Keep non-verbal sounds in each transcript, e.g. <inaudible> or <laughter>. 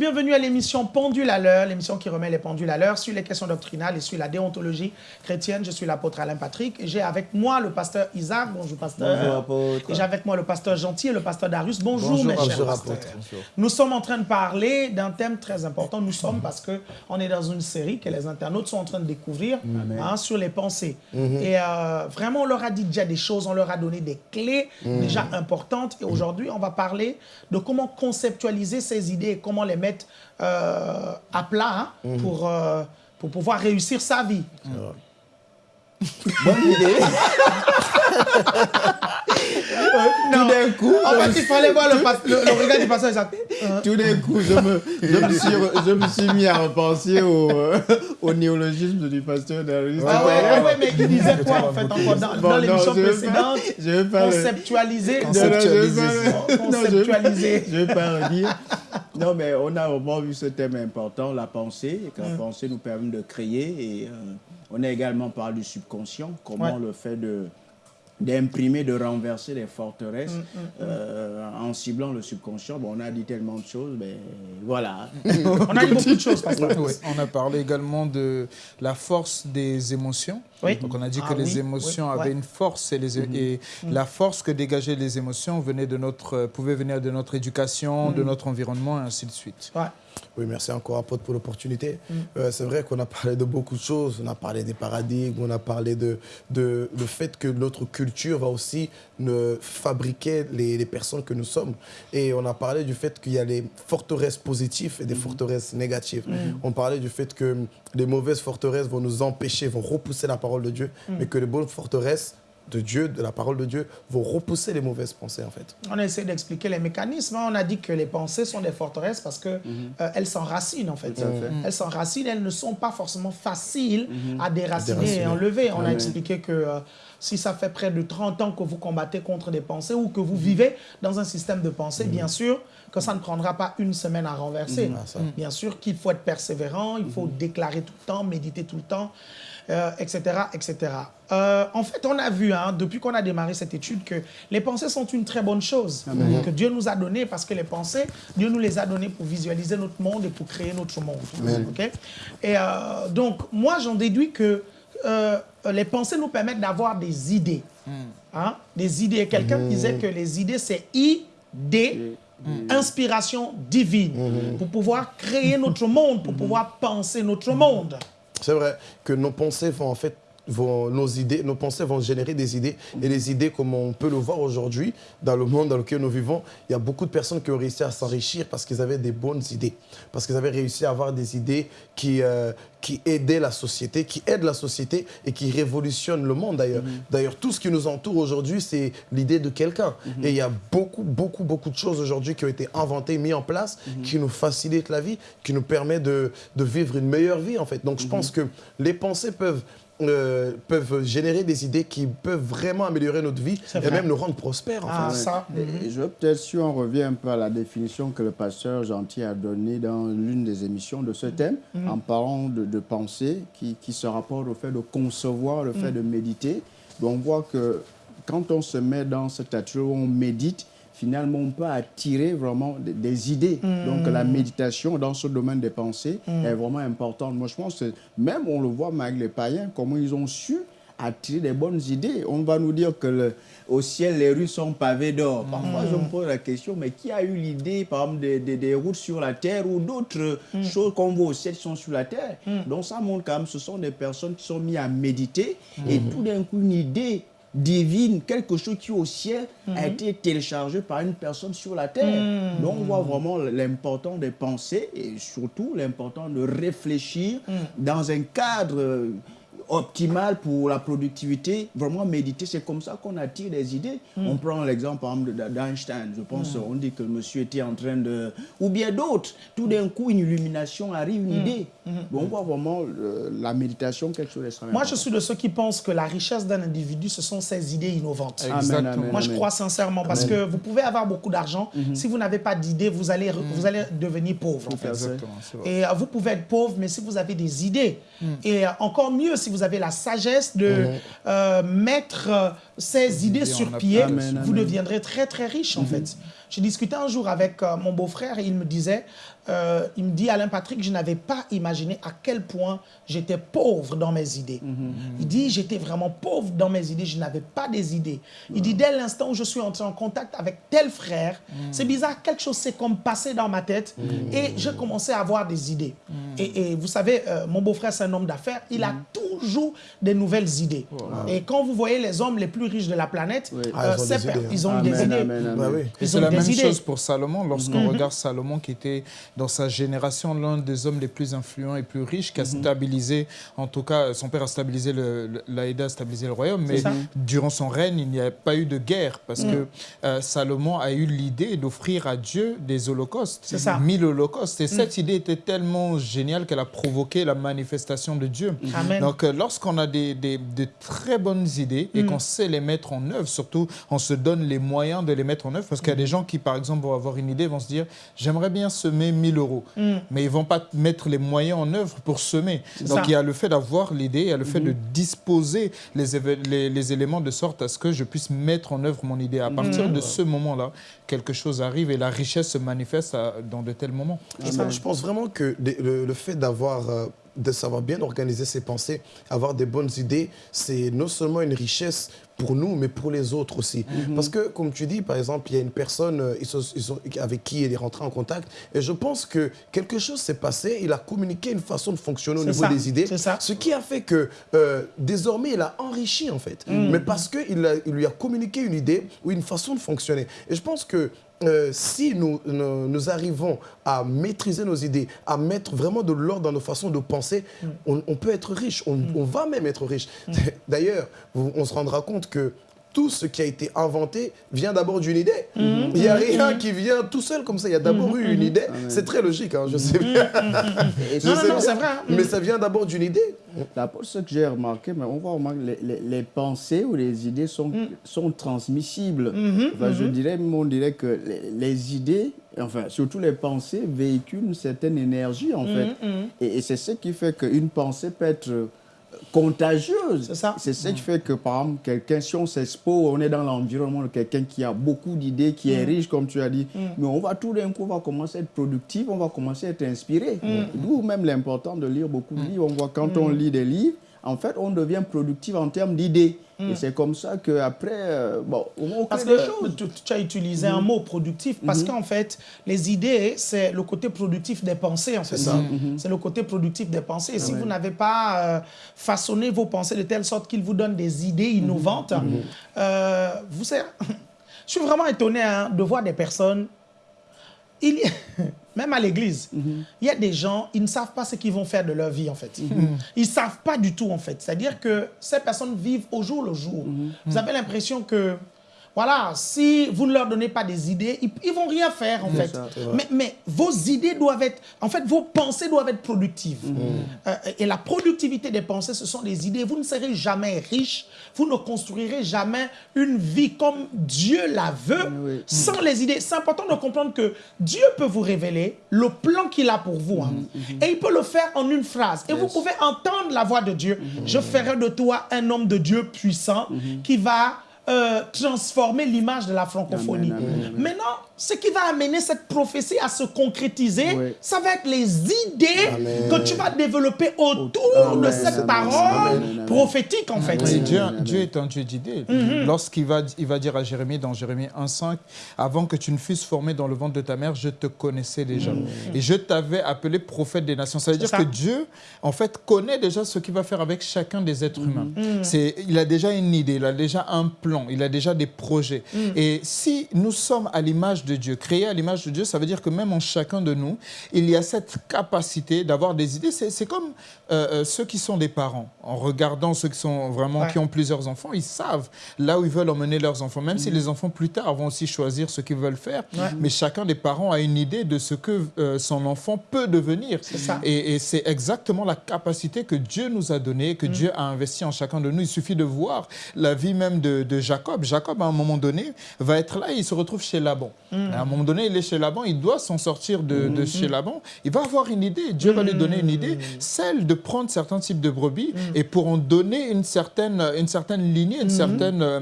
Bienvenue à l'émission Pendule à l'heure, l'émission qui remet les pendules à l'heure sur les questions doctrinales et sur la déontologie chrétienne. Je suis l'apôtre Alain Patrick et j'ai avec moi le pasteur Isaac. Bonjour pasteur. Bonjour apôtre. Et j'ai avec moi le pasteur Gentil et le pasteur Darius. Bonjour, Bonjour, mes chers bonjour, apôtre. Nous sommes en train de parler d'un thème très important. Nous sommes parce que on est dans une série que les internautes sont en train de découvrir hein, sur les pensées. Et euh, vraiment, on leur a dit déjà des choses, on leur a donné des clés déjà importantes. Et aujourd'hui, on va parler de comment conceptualiser ces idées et comment les mettre euh, à plat hein, pour, euh, pour pouvoir réussir sa vie. <laughs> Bonne idée. Tout d'un coup, En je me fait, il suis- fallait voir le, regard du. Euh, tout d'un coup, je me, je, me suis, re- je me suis mis à repenser au, euh, au néologisme du pasteur Darius. Ah ouais, ouais, mais il disait quoi en fait encore dans, dans l'émission précédente? Conceptualiser. Conceptualiser. non. Je vais pas redire. Non, mais on a vraiment vu ce thème important, la pensée, et que la pensée nous permet de créer. Et euh, on a également parlé du subconscient, comment Ouais. le fait de d'imprimer, de renverser les forteresses Mm, euh, en ciblant le subconscient. Bon, on a dit tellement de choses, mais voilà. <laughs> On a dit beaucoup de choses. Oui, on a parlé également de la force des émotions. Oui. Donc on a dit Ah que oui, les émotions oui, avaient ouais. une force et, les, et la force que dégageaient les émotions venait de notre, pouvait venir de notre éducation, de notre environnement et ainsi de suite. Ouais. Oui, merci encore, apôtre, pour l'opportunité. Euh, c'est vrai qu'on a parlé de beaucoup de choses. On a parlé des paradigmes, on a parlé de, de le fait que notre culture va aussi ne fabriquer les, les personnes que nous sommes. Et on a parlé du fait qu'il y a les forteresses positives et des forteresses négatives. On parlait du fait que les mauvaises forteresses vont nous empêcher, vont repousser la parole de Dieu, mais que les bonnes forteresses de Dieu, de la parole de Dieu, vont repousser les mauvaises pensées, en fait. On a essayé d'expliquer les mécanismes. hein. On a dit que les pensées sont des forteresses parce qu'elles elles s'enracinent, en fait. Elles s'enracinent, elles ne sont pas forcément faciles à déraciner Déraciner. et enlever. On a expliqué que euh, si ça fait près de 30 ans que vous combattez contre des pensées ou que vous vivez dans un système de pensée, bien sûr que ça ne prendra pas une semaine à renverser. Ah. Bien sûr qu'il faut être persévérant, il faut déclarer tout le temps, méditer tout le temps, euh, etc. etc. Euh, en fait, on a vu, hein, depuis qu'on a démarré cette étude, que les pensées sont une très bonne chose que Dieu nous a donné parce que les pensées, Dieu nous les a données pour visualiser notre monde et pour créer notre monde. Ok? Et euh, donc, moi, j'en déduis que euh, les pensées nous permettent d'avoir des idées. Hein, des idées. Quelqu'un disait que les idées, c'est idée, inspiration divine, pour pouvoir créer notre monde, pour pouvoir penser notre monde. C'est vrai que nos pensées vont en fait vont, nos idées, nos pensées vont générer des idées et les idées comme on peut le voir aujourd'hui dans le monde dans lequel nous vivons, il y a beaucoup de personnes qui ont réussi à s'enrichir parce qu'ils avaient des bonnes idées, parce qu'ils avaient réussi à avoir des idées qui, euh, qui aidaient la société, qui aident la société et qui révolutionnent le monde d'ailleurs. D'ailleurs, tout ce qui nous entoure aujourd'hui, c'est l'idée de quelqu'un. Et il y a beaucoup, beaucoup, beaucoup de choses aujourd'hui qui ont été inventées, mises en place, qui nous facilitent la vie, qui nous permettent de, de vivre une meilleure vie en fait. Donc je pense que les pensées peuvent euh, peuvent générer des idées qui peuvent vraiment améliorer notre vie et vrai. même nous rendre prospères. en Ah, ça. Et Je veux peut-être, si on revient un peu à la définition que le pasteur Gentil a donnée dans l'une des émissions de ce thème, en parlant de, de pensée qui, qui se rapporte au fait de concevoir, le fait de méditer. Donc, on voit que quand on se met dans cette attitude où on médite, finalement, on peut attirer vraiment des, idées. Donc, la méditation dans ce domaine des pensées est vraiment importante. Moi, je pense que même, on le voit avec les païens, comment ils ont su attirer des bonnes idées. On va nous dire que le- au ciel, les rues sont pavées d'or. Parfois, je me pose la question, mais qui a eu l'idée, par exemple, des, des- des routes sur la terre ou d'autres choses qu'on voit au ciel qui sont sur la terre? Donc, ça montre quand même, ce sont des personnes qui sont mises à méditer et tout d'un coup, une idée divine, quelque chose qui au ciel a été téléchargé par une personne sur la terre. Donc on voit vraiment l'important des pensées et surtout l'important de réfléchir dans un cadre euh, optimal pour la productivité, vraiment méditer, c'est comme ça qu'on attire des idées. On prend l'exemple par exemple de- d'Einstein, je pense, on dit que le monsieur était en train de... Ou bien d'autres, tout d'un coup une illumination arrive, une idée. Donc on voit vraiment euh, la méditation quelque chose d'extrêmement Moi, je suis de ceux qui pensent que la richesse d'un individu, ce sont ses idées innovantes. Amen, Exactement. amen, Moi, je crois sincèrement parce que vous pouvez avoir beaucoup d'argent. Si vous n'avez pas d'idées, vous allez, vous allez devenir pauvre. en fait. Exactement. Et euh, vous pouvez être pauvre, mais si vous avez des idées, et euh, encore mieux si vous vous avez la sagesse de euh, mettre euh, ces idées sur pied, vous deviendrez très très riche en fait. J'ai discuté un jour avec euh, mon beau-frère et il me disait, euh, il me dit Alain Patrick, je n'avais pas imaginé à quel point j'étais pauvre dans mes idées. Il dit j'étais vraiment pauvre dans mes idées, je n'avais pas des idées. Il dit dès l'instant où je suis entré en contact avec tel frère, c'est bizarre, quelque chose s'est comme passé dans ma tête et j'ai commencé à avoir des idées. Et, et vous savez, euh, mon beau-frère c'est un homme d'affaires, il a toujours des nouvelles idées. Et quand vous voyez les hommes les plus riches de la planète, Oui. Ah, ils ont c'est des idées, ils ont Amen, des idées. amen, amen. Bah oui. Et Ils c'est la même idées. chose pour Salomon. Lorsqu'on Mhm. regarde Salomon, qui était dans sa génération l'un des hommes les plus influents et plus riches, Mhm. qui a stabilisé, en tout cas, son père a stabilisé, le, le- l'a aidé à stabiliser le royaume, mais durant son règne, il n'y a pas eu de guerre parce Mhm. que euh, Salomon a eu l'idée d'offrir à Dieu des holocaustes, C'est ça. Mhm. mille holocaustes. Et cette idée était tellement géniale qu'elle a provoqué la manifestation de Dieu. Amen. Donc, euh, lorsqu'on a des, des- de très bonnes idées Mm. et qu'on sait les mettre en œuvre, surtout, on se donne les moyens de les mettre en œuvre. Parce qu'il y a des gens qui, par exemple, vont avoir une idée, vont se dire J'aimerais bien semer 1000 euros. Mm. Mais ils ne vont pas mettre les moyens en œuvre pour semer. Donc, ça. il y a le fait d'avoir l'idée, il y a le fait Mm-hmm. de disposer les, les, les éléments de sorte à ce que je puisse mettre en œuvre mon idée. À partir Mm. de ce moment-là, quelque chose arrive et la richesse se manifeste à- dans de tels moments. Je pense, je pense vraiment que le fait d'avoir, euh, de savoir bien organiser ses pensées, avoir des bonnes idées, c'est non seulement une richesse pour nous, mais pour les autres aussi. Parce que, comme tu dis, par exemple, il y a une personne euh, ils sont- ils sont- avec qui il est rentré en contact, et je pense que quelque chose s'est passé, il a communiqué une façon de fonctionner au niveau ça, des idées, c'est ça. ce qui a fait que euh, désormais, il a enrichi, en fait. Mais parce qu'il il lui a communiqué une idée ou une façon de fonctionner. Et je pense que euh, si nous, nous, nous arrivons à maîtriser nos idées, à mettre vraiment de l'ordre dans nos façons de penser, on, on peut être riche, on, on va même être riche. <laughs> D'ailleurs, vous- on se rendra compte que tout ce qui a été inventé vient d'abord d'une idée. Il n'y a rien qui vient tout seul comme ça. Il y a d'abord eu une idée. C'est très logique, hein, je sais bien. <laughs> Je Non, non, sais non, bien. c'est vrai, hein. Mais ça vient d'abord d'une idée. D'abord, ce que j'ai remarqué, mais on va remarquer, les, les- les pensées ou les idées sont, Mm. sont transmissibles. Enfin, Je dirais, on dirait que les, les idées, enfin, surtout les pensées, véhiculent une certaine énergie, en fait. Mm-hmm. Et, et c'est ce qui fait qu'une pensée peut être contagieuse. C'est ça. C'est ce qui fait que, par exemple, quelqu'un, si on s'expose, on est dans l'environnement de quelqu'un qui a beaucoup d'idées, qui est riche, comme tu as dit, mais on va tout d'un coup, on va commencer à être productif, on va commencer à être inspiré. D'où même l'important de lire beaucoup de livres. On voit quand on lit des livres, en fait, on devient productif en termes d'idées. Et c'est comme ça qu'après, euh, bon, on Parce que choses. tu, tu as utilisé un mot productif, parce qu'en fait, les idées, c'est le côté productif des pensées, en fait. ça. C'est le côté productif des pensées. Et si vous n'avez pas euh, façonné vos pensées de telle sorte qu'ils vous donnent des idées innovantes, euh, vous savez, <laughs> je suis vraiment étonné hein, de voir des personnes, il y a- <laughs> même à l'église, il y a des gens, ils ne savent pas ce qu'ils vont faire de leur vie, en fait. Ils ne savent pas du tout, en fait. C'est-à-dire que ces personnes vivent au jour le jour. Vous avez l'impression que, voilà, si vous ne leur donnez pas des idées, ils, ils vont rien faire, en fait. ça, mais, mais vos idées doivent être, en fait, vos pensées doivent être productives. Euh, et la productivité des pensées, ce sont des idées. Vous ne serez jamais riche, vous ne construirez jamais une vie comme Dieu la veut Oui. sans les idées. C'est important de comprendre que Dieu peut vous révéler le plan qu'il a pour vous. hein. Et il peut le faire en une phrase. Et vous pouvez entendre la voix de Dieu. Je ferai de toi un homme de Dieu puissant qui va euh, transformer l'image de la francophonie. Amen, amen, amen. Maintenant, ce qui va amener cette prophétie à se concrétiser, Oui. ça va être les idées Amen. que tu vas développer autour Amen, de cette amen, parole amen, amen. prophétique, en fait. Dieu, Amen. Dieu est un Dieu d'idées. Mhm. Lorsqu'il va, il va dire à Jérémie dans Jérémie 1,5 Avant que tu ne fusses formé dans le ventre de ta mère, je te connaissais déjà. Et je t'avais appelé prophète des nations. Ça veut Mhm. Dire ça. que Dieu, en fait, connaît déjà ce qu'il va faire avec chacun des êtres humains. Mhm. C'est, il a déjà une idée, il a déjà un plan, il a déjà des projets. Mhm. Et si nous sommes à l'image de Dieu, créés à l'image de Dieu, ça veut dire que même en chacun de nous, il y a cette capacité d'avoir des idées. C'est, comme euh, euh, ceux qui sont des parents. En regardant ceux qui sont vraiment, Ouais. qui ont plusieurs enfants, ils savent là où ils veulent emmener leurs enfants. Même Mm. si les enfants plus tard vont aussi choisir ce qu'ils veulent faire, Ouais. mais chacun des parents a une idée de ce que euh, son enfant peut devenir. Ça. Et, et c'est exactement la capacité que Dieu nous a donnée, Mm. que Dieu a investi en chacun de nous. Il suffit de voir la vie même de, de Jacob. Jacob, à un moment donné, va être là et il se retrouve chez Laban. À un moment donné, il est chez Laban, il doit s'en sortir de, de chez Laban. Il va avoir une idée, Dieu va lui donner une idée, celle de prendre certains types de brebis et pour en donner une certaine, une certaine lignée, une certaine, euh,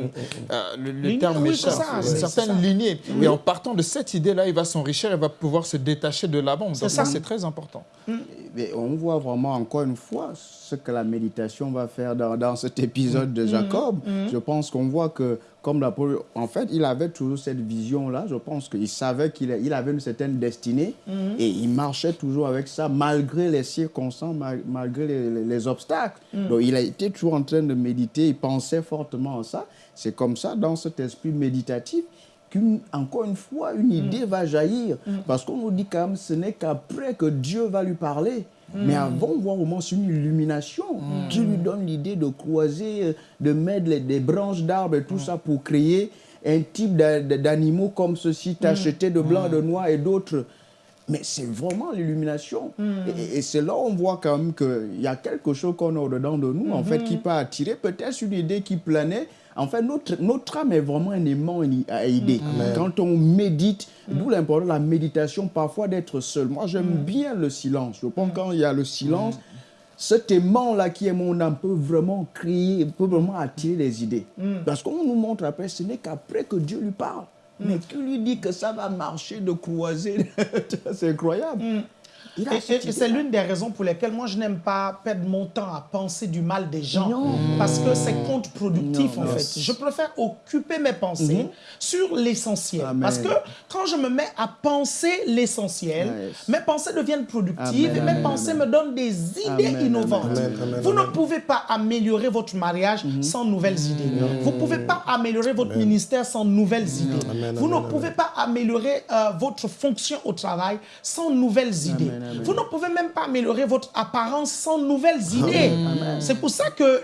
euh, le, le Lignée, terme oui, ça, une certaine ça. lignée. Et en partant de cette idée-là, il va s'enrichir, il va pouvoir se détacher de Laban. Donc ça. ça, c'est très important. Mais on voit vraiment encore une fois ce que la méditation va faire dans, dans cet épisode de Jacob. Je pense qu'on voit que, comme la en fait, il avait toujours cette vision-là. Je pense qu'il savait qu'il il avait une certaine destinée et il marchait toujours avec ça malgré les circonstances, mal- malgré les, les- les obstacles. Donc il a été toujours en train de méditer, il pensait fortement à ça. C'est comme ça, dans cet esprit méditatif, qu'une, encore une fois, une idée va jaillir. Parce qu'on nous dit quand même, ce n'est qu'après que Dieu va lui parler. Mais avant, on voit vraiment c'est une illumination qui lui donne l'idée de croiser, euh, de mettre les- des branches d'arbres et tout ça pour créer un type d'a- d'animaux comme ceci, tachetés de blanc, de noir et d'autres. Mais c'est vraiment l'illumination. Et, et c'est là où on voit quand même qu'il y a quelque chose qu'on a au-dedans de nous, en fait, qui peut attirer peut-être une idée qui planait. En fait, notre, notre âme est vraiment un aimant à aider. Quand on médite, d'où l'importance de la méditation, parfois d'être seul. Moi, j'aime bien le silence. Je pense que quand il y a le silence, cet aimant-là qui est mon âme peut vraiment créer, peut vraiment attirer les idées. Parce qu'on nous montre après, ce n'est qu'après que Dieu lui parle. Mais qui lui dit que ça va marcher de croiser? <laughs> C'est incroyable. Et, c'est l'une des raisons pour lesquelles moi je n'aime pas perdre mon temps à penser du mal des gens. Non. Parce que c'est contre-productif en fait. Je préfère occuper mes pensées sur l'essentiel. Parce que quand je me mets à penser l'essentiel, Yes. mes pensées deviennent productives Amen, et mes pensées amen. me donnent des idées Amen, innovantes. Vous ne pouvez pas améliorer votre mariage sans nouvelles idées. Vous ne pouvez pas améliorer votre ministère sans nouvelles idées. Vous ne pouvez pas améliorer euh, votre fonction au travail sans nouvelles idées. Amen. Vous ne pouvez même pas améliorer votre apparence sans nouvelles idées. C'est pour ça que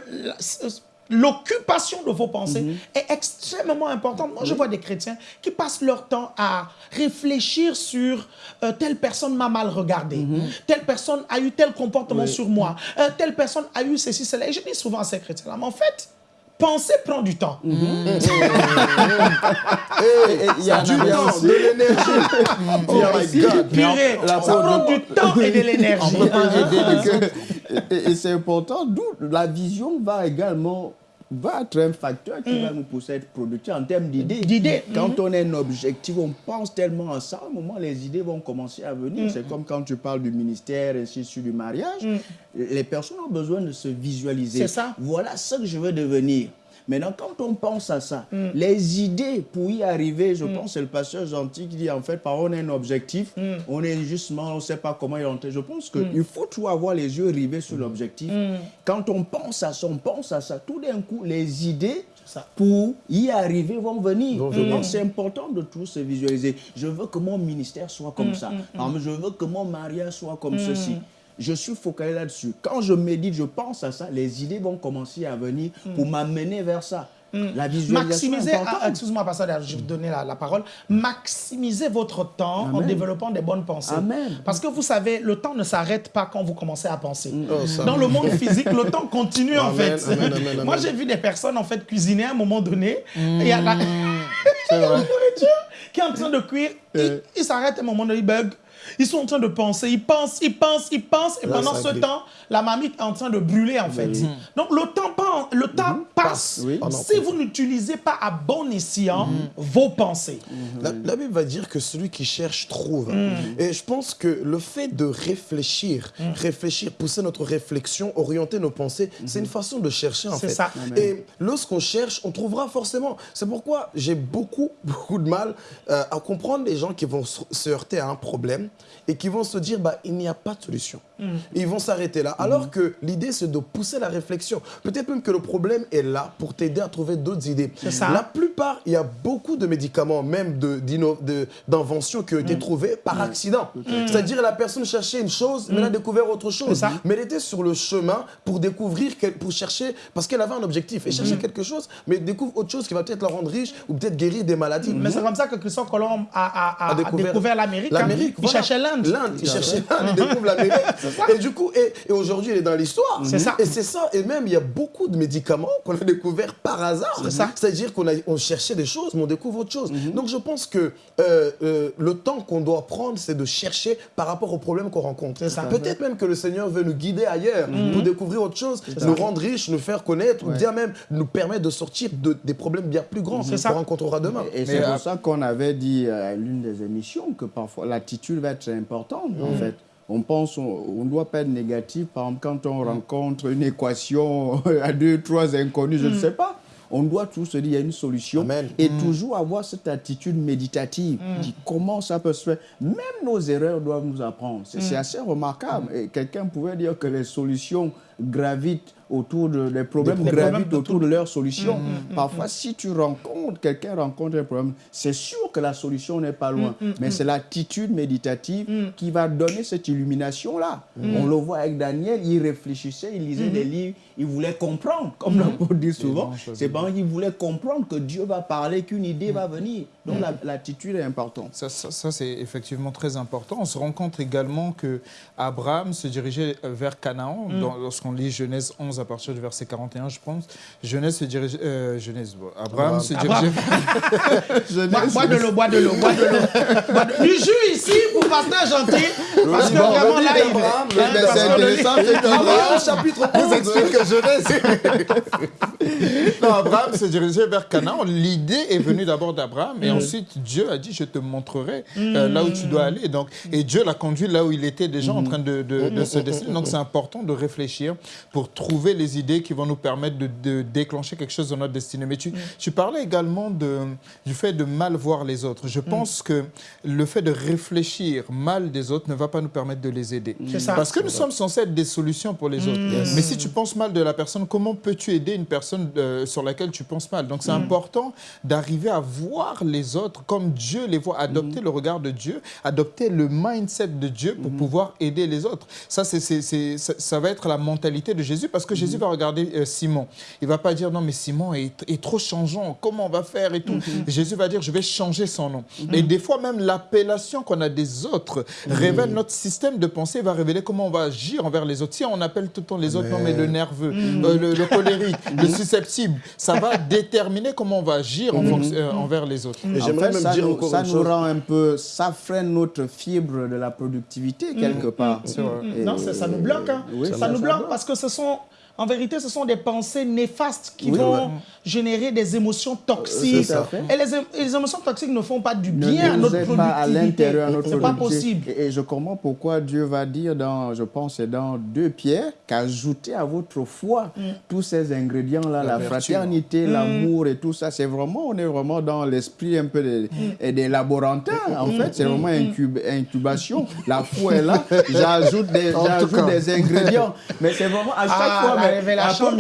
l'occupation de vos pensées est extrêmement importante. Moi, je vois des chrétiens qui passent leur temps à réfléchir sur euh, telle personne m'a mal regardé, telle personne a eu tel comportement sur moi, euh, telle personne a eu ceci, cela. Et je dis souvent à ces chrétiens-là, mais en fait, penser prend du temps. Et- et Il y a Du il y a temps, aussi- de l'énergie. il y a Oh my aussi- God. Purée, la ça prend du temps et de l'énergie. <laughs> Et <laughs> c'est important, d'où la vision va également va être un facteur qui va nous pousser à être productifs en termes d'idées. D'idées, Quand on a un objectif, on pense tellement à ça, un moment, les idées vont commencer à venir. C'est comme quand tu parles du ministère, ainsi de suite, du mariage. Les personnes ont besoin de se visualiser. C'est ça. Voilà ce que je veux devenir. Maintenant, quand on pense à ça, les idées pour y arriver, je pense que c'est le pasteur gentil qui dit en fait, par on a un objectif, on est justement, on ne sait pas comment y entrer. Je pense qu'il faut toujours avoir les yeux rivés sur l'objectif. Quand on pense à ça, on pense à ça, tout d'un coup, les idées ça. pour y arriver vont venir. Vont Je venir. pense que c'est important de tout se visualiser. Je veux que mon ministère soit comme ça. Je veux que mon mariage soit comme ceci. Je suis focalisé là-dessus. Quand je médite, je pense à ça, les idées vont commencer à venir pour m'amener vers ça. La visualisation Maximisez, est ah, excuse-moi, je vais vous donner la, la parole. Maximisez votre temps en développant des bonnes pensées. Amen. Parce que vous savez, le temps ne s'arrête pas quand vous commencez à penser. Oh. Dans le monde physique, le temps continue en fait. <laughs> Moi, j'ai vu des personnes en fait cuisiner à un moment donné. Il y a la, <laughs> nourriture qui est en train de cuire. Ils ils s'arrêtent à un moment donné, ils bug. Ils sont en train de penser, ils pensent, ils pensent, ils pensent. Et Là, pendant ce temps, la marmite est en train de brûler en fait. Donc le temps, le temps passe Oui. Si vous n'utilisez pas à bon escient vos pensées. La, la Bible va dire que celui qui cherche trouve. Mm. Et je pense que le fait de réfléchir, Mm. réfléchir, pousser notre réflexion, orienter nos pensées, c'est une façon de chercher en C'est fait. ça. Et lorsqu'on cherche, on trouvera forcément. C'est pourquoi j'ai beaucoup, <laughs> beaucoup de mal euh, à comprendre les gens qui vont se heurter à un problème et qui vont se dire bah, il n'y a pas de solution. Mm. Et ils vont s'arrêter là. Alors que l'idée, c'est de pousser la réflexion. Peut-être même que le problème est là pour t'aider à trouver d'autres idées. ça. La plupart, il y a beaucoup de médicaments, même de- d'inno- de- d'inventions qui ont Mm. été trouvées par accident. C'est-à-dire la personne cherchait une chose, mais elle a découvert autre chose. Mm. ça. Mais elle était sur le chemin pour découvrir, pour chercher, parce qu'elle avait un objectif. Elle Mm. cherchait quelque chose, mais elle découvre autre chose qui va peut-être la rendre riche ou peut-être guérir des maladies. Mais c'est comme ça que Christophe Colomb a, a- a- A a découvert- l'Amérique. hein. L'Amérique, Il voilà. cherchait l'Inde. L'Inde, il cherchait l'Inde, il découvre <laughs> l'Amérique. Et du coup, et, et aujourd'hui, il est dans l'histoire. C'est ça. Et c'est ça. Et même, il y a beaucoup de médicaments qu'on a découverts par hasard. C'est ça. C'est-à-dire qu'on a, on cherchait des choses, mais on découvre autre chose. Donc, je pense que euh, euh, le temps qu'on doit prendre, c'est de chercher par rapport aux problèmes qu'on rencontre. C'est ça. Peut-être même que le Seigneur veut nous guider ailleurs pour découvrir autre chose, nous rendre riches, nous faire connaître, ou bien même nous permettre de sortir de, des problèmes bien plus grands qu'on rencontrera demain. Et c'est pour ça qu'on avait dit à l'une des émissions que parfois l'attitude va être importante en fait. On pense, on ne doit pas être négatif. Par exemple, quand on rencontre une équation <laughs> à deux, trois inconnus, je ne sais pas. On doit tous se dire, il y a une solution. Amen. Et toujours avoir cette attitude méditative. Dire comment ça peut se faire? Même nos erreurs doivent nous apprendre. C'est c'est assez remarquable. Et quelqu'un pouvait dire que les solutions gravitent autour de les problèmes Des problèmes gravitent de autour de leurs solutions. Parfois, si tu rencontres, quelqu'un rencontre un problème, c'est sûr que la solution n'est pas loin. Mais c'est l'attitude méditative qui va donner cette illumination-là. On le voit avec Daniel, il réfléchissait, il lisait des livres, il voulait comprendre, comme l'apôtre dit souvent. C'est parce qu'il voulait comprendre que Dieu va parler, qu'une idée va venir. Donc la- l'attitude est importante. Ça, ça- ça, c'est effectivement très important. On se rend compte également que Abraham se dirigeait vers Canaan. dans- Lorsqu'on lit Genèse 11 à partir du verset 41, je pense. Genèse se dirigeait. euh, Genèse, bon, Abraham se dirigeait. Bois, bois de l'eau, bois de l'eau, bois de l'eau. Du jus ici pour pasteur gentil. Parce que vraiment là, il c'est intéressant, c'est que Abraham, chapitre 11. Vous explique que Genèse. <laughs> non, Abraham se dirigeait vers Canaan. L'idée est venue d'abord d'Abraham et ensuite Dieu a dit Je te montrerai euh, là où tu dois aller. Donc, et Dieu l'a conduit là où il était déjà en train de, de- de se destiner. Donc, c'est important de réfléchir pour trouver les idées qui vont nous permettre de, de déclencher quelque chose dans notre destinée. Mais tu, tu parlais également de, du fait de mal voir les autres. Je pense que le fait de réfléchir mal des autres ne va pas nous permettre de les aider. Ça. Parce que nous sommes censés être des solutions pour les autres. Mais si tu penses mal de la personne, comment peux-tu aider une personne euh, sur laquelle tu penses mal? Donc c'est important d'arriver à voir les autres comme Dieu les voit, adopter le regard de Dieu, adopter le mindset de Dieu pour pouvoir aider les autres. Ça, c'est- ça, ça va être la mentalité de Jésus parce que Jésus va regarder euh, Simon. Il va pas dire non mais Simon est, est trop changeant, comment on va faire et tout. Jésus va dire je vais changer son nom. Et des fois même l'appellation qu'on a des autres révèle notre système de pensée, va révéler comment on va agir envers les autres. Si on appelle tout le temps les autres, non mais le nerveux, euh, le, le colérique, le susceptible, ça va <laughs> déterminer comment on va agir en fonction- euh, envers les autres. Et En j'aimerais fait, même ça dire nous, encore ça une nous rend un peu, ça freine notre fibre de la productivité quelque part. Non, ça, ça nous bloque. hein. Oui, ça, ça nous bloque. parce que ce sont, en vérité, ce sont des pensées néfastes qui Oui, vont ouais. générer des émotions toxiques. Et les, émotions toxiques ne font pas du ne bien à notre aide pas à productivité. l'intérieur, notre pas productivité. possible. Et, et je comprends pourquoi Dieu va dire dans, je pense, c'est dans 2 Pierre, qu'ajoutez à votre foi Mm. tous ces ingrédients-là, la, fraternité, l'amour et tout ça. C'est vraiment, on est vraiment dans l'esprit un peu des, Mm. des laborantins. En fait, c'est vraiment incub- incubation. La foi est là. <laughs> J'ajoute des ingrédients. Mais c'est vraiment à chaque Ah, fois. Mais révélation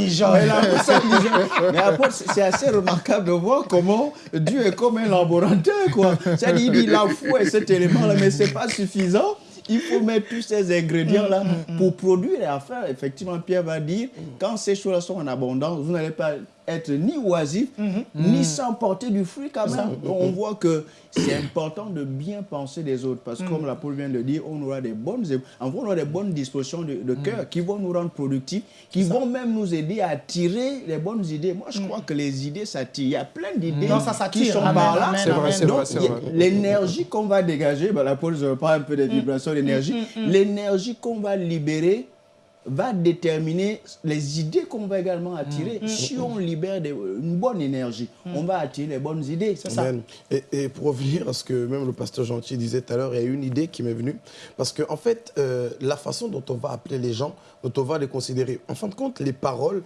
mais après, c'est assez remarquable de voir comment Dieu est comme un laboratoire, quoi. C'est-à-dire, il dit la foi est cet élément-là, mais c'est pas suffisant. Il faut mettre tous ces ingrédients-là pour produire et à faire. Effectivement, Pierre va dire, quand ces choses-là sont en abondance, vous n'allez pas être ni oisif, ni sans porter du fruit quand même. Donc, on voit que c'est important de bien penser des autres. Parce que comme l'apôtre vient de le dire, on aura des bonnes, on aura des bonnes dispositions de, de cœur qui vont nous rendre productifs, qui vont même nous aider à attirer les bonnes idées. Moi, je crois que les idées s'attirent. Il y a plein d'idées ça qui sont Amen, par là. C'est vrai, c'est vrai, l'énergie qu'on va dégager, ben, l'apôtre, je parle un peu des vibrations d'énergie, l'énergie qu'on va libérer va déterminer les idées qu'on va également attirer. Si on libère des- une bonne énergie, on va attirer les bonnes idées. C'est ça. Amen. Et, et pour revenir à ce que même le pasteur Gentil disait tout à l'heure, il y a une idée qui m'est venue. Parce qu'en en fait, euh, la façon dont on va appeler les gens, dont on va les considérer, en fin de compte, les paroles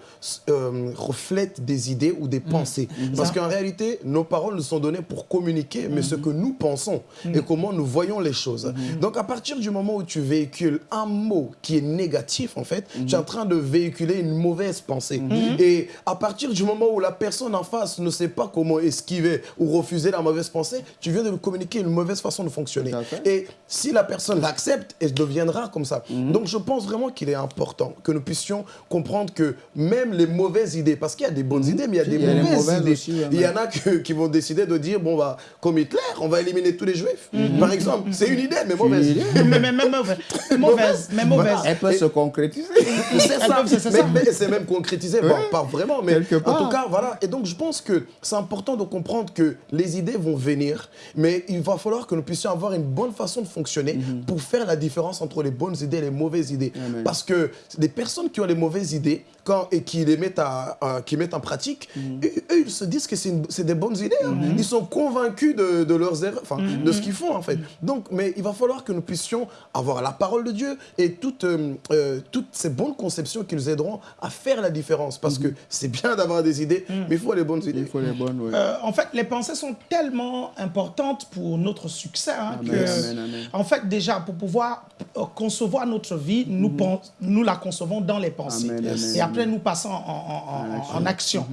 euh, reflètent des idées ou des pensées. Parce qu'en réalité, nos paroles nous sont données pour communiquer, mais ce que nous pensons et comment nous voyons les choses. Donc à partir du moment où tu véhicules un mot qui est négatif, en fait, tu es en train de véhiculer une mauvaise pensée. Et à partir du moment où la personne en face ne sait pas comment esquiver ou refuser la mauvaise pensée, tu viens de lui communiquer une mauvaise façon de fonctionner. Et si la personne l'accepte, elle deviendra comme ça. Donc je pense vraiment qu'il est important que nous puissions comprendre que même les mauvaises idées, parce qu'il y a des bonnes idées, mais il y a des mauvaises, mauvaises idées. aussi, ouais, il y en a que- qui vont décider de dire, bon, bah, comme Hitler, on va éliminer tous les juifs. Par exemple, c'est une idée, mais mauvaise. <laughs> mais, mais, mais mauvaise, <laughs> mauvaise, mais mauvaise. Elle peut se concrétiser. <laughs> C'est ça, c'est- c'est mais, ça. mais c'est même concrétisé, bon, pas vraiment, mais Quelque en part. tout cas, voilà. Et donc, je pense que c'est important de comprendre que les idées vont venir, mais il va falloir que nous puissions avoir une bonne façon de fonctionner Mhm. pour faire la différence entre les bonnes idées et les mauvaises idées. Amen. Parce que les personnes qui ont les mauvaises idées quand, et qui les mettent, à, à- qui mettent en pratique, Mhm. eux, eux, ils se disent que c'est des bonnes idées. hein. Ils sont convaincus de, de leurs erreurs, enfin, Mhm. de ce qu'ils font en fait. Donc, mais il va falloir que nous puissions avoir la parole de Dieu et toutes, euh, euh, toutes ces bonnes conceptions qui nous aideront à faire la différence. Parce que c'est bien d'avoir des idées, mais il faut les bonnes idées. Il faut les bonnes, oui. Euh, en fait, les pensées sont tellement importantes pour notre succès hein, Amen, que, amen, amen. en fait, déjà, pour pouvoir concevoir notre vie, nous, pen- nous la concevons dans les pensées. Amen, amen, Et après, nous passons en, en- en- En action. action.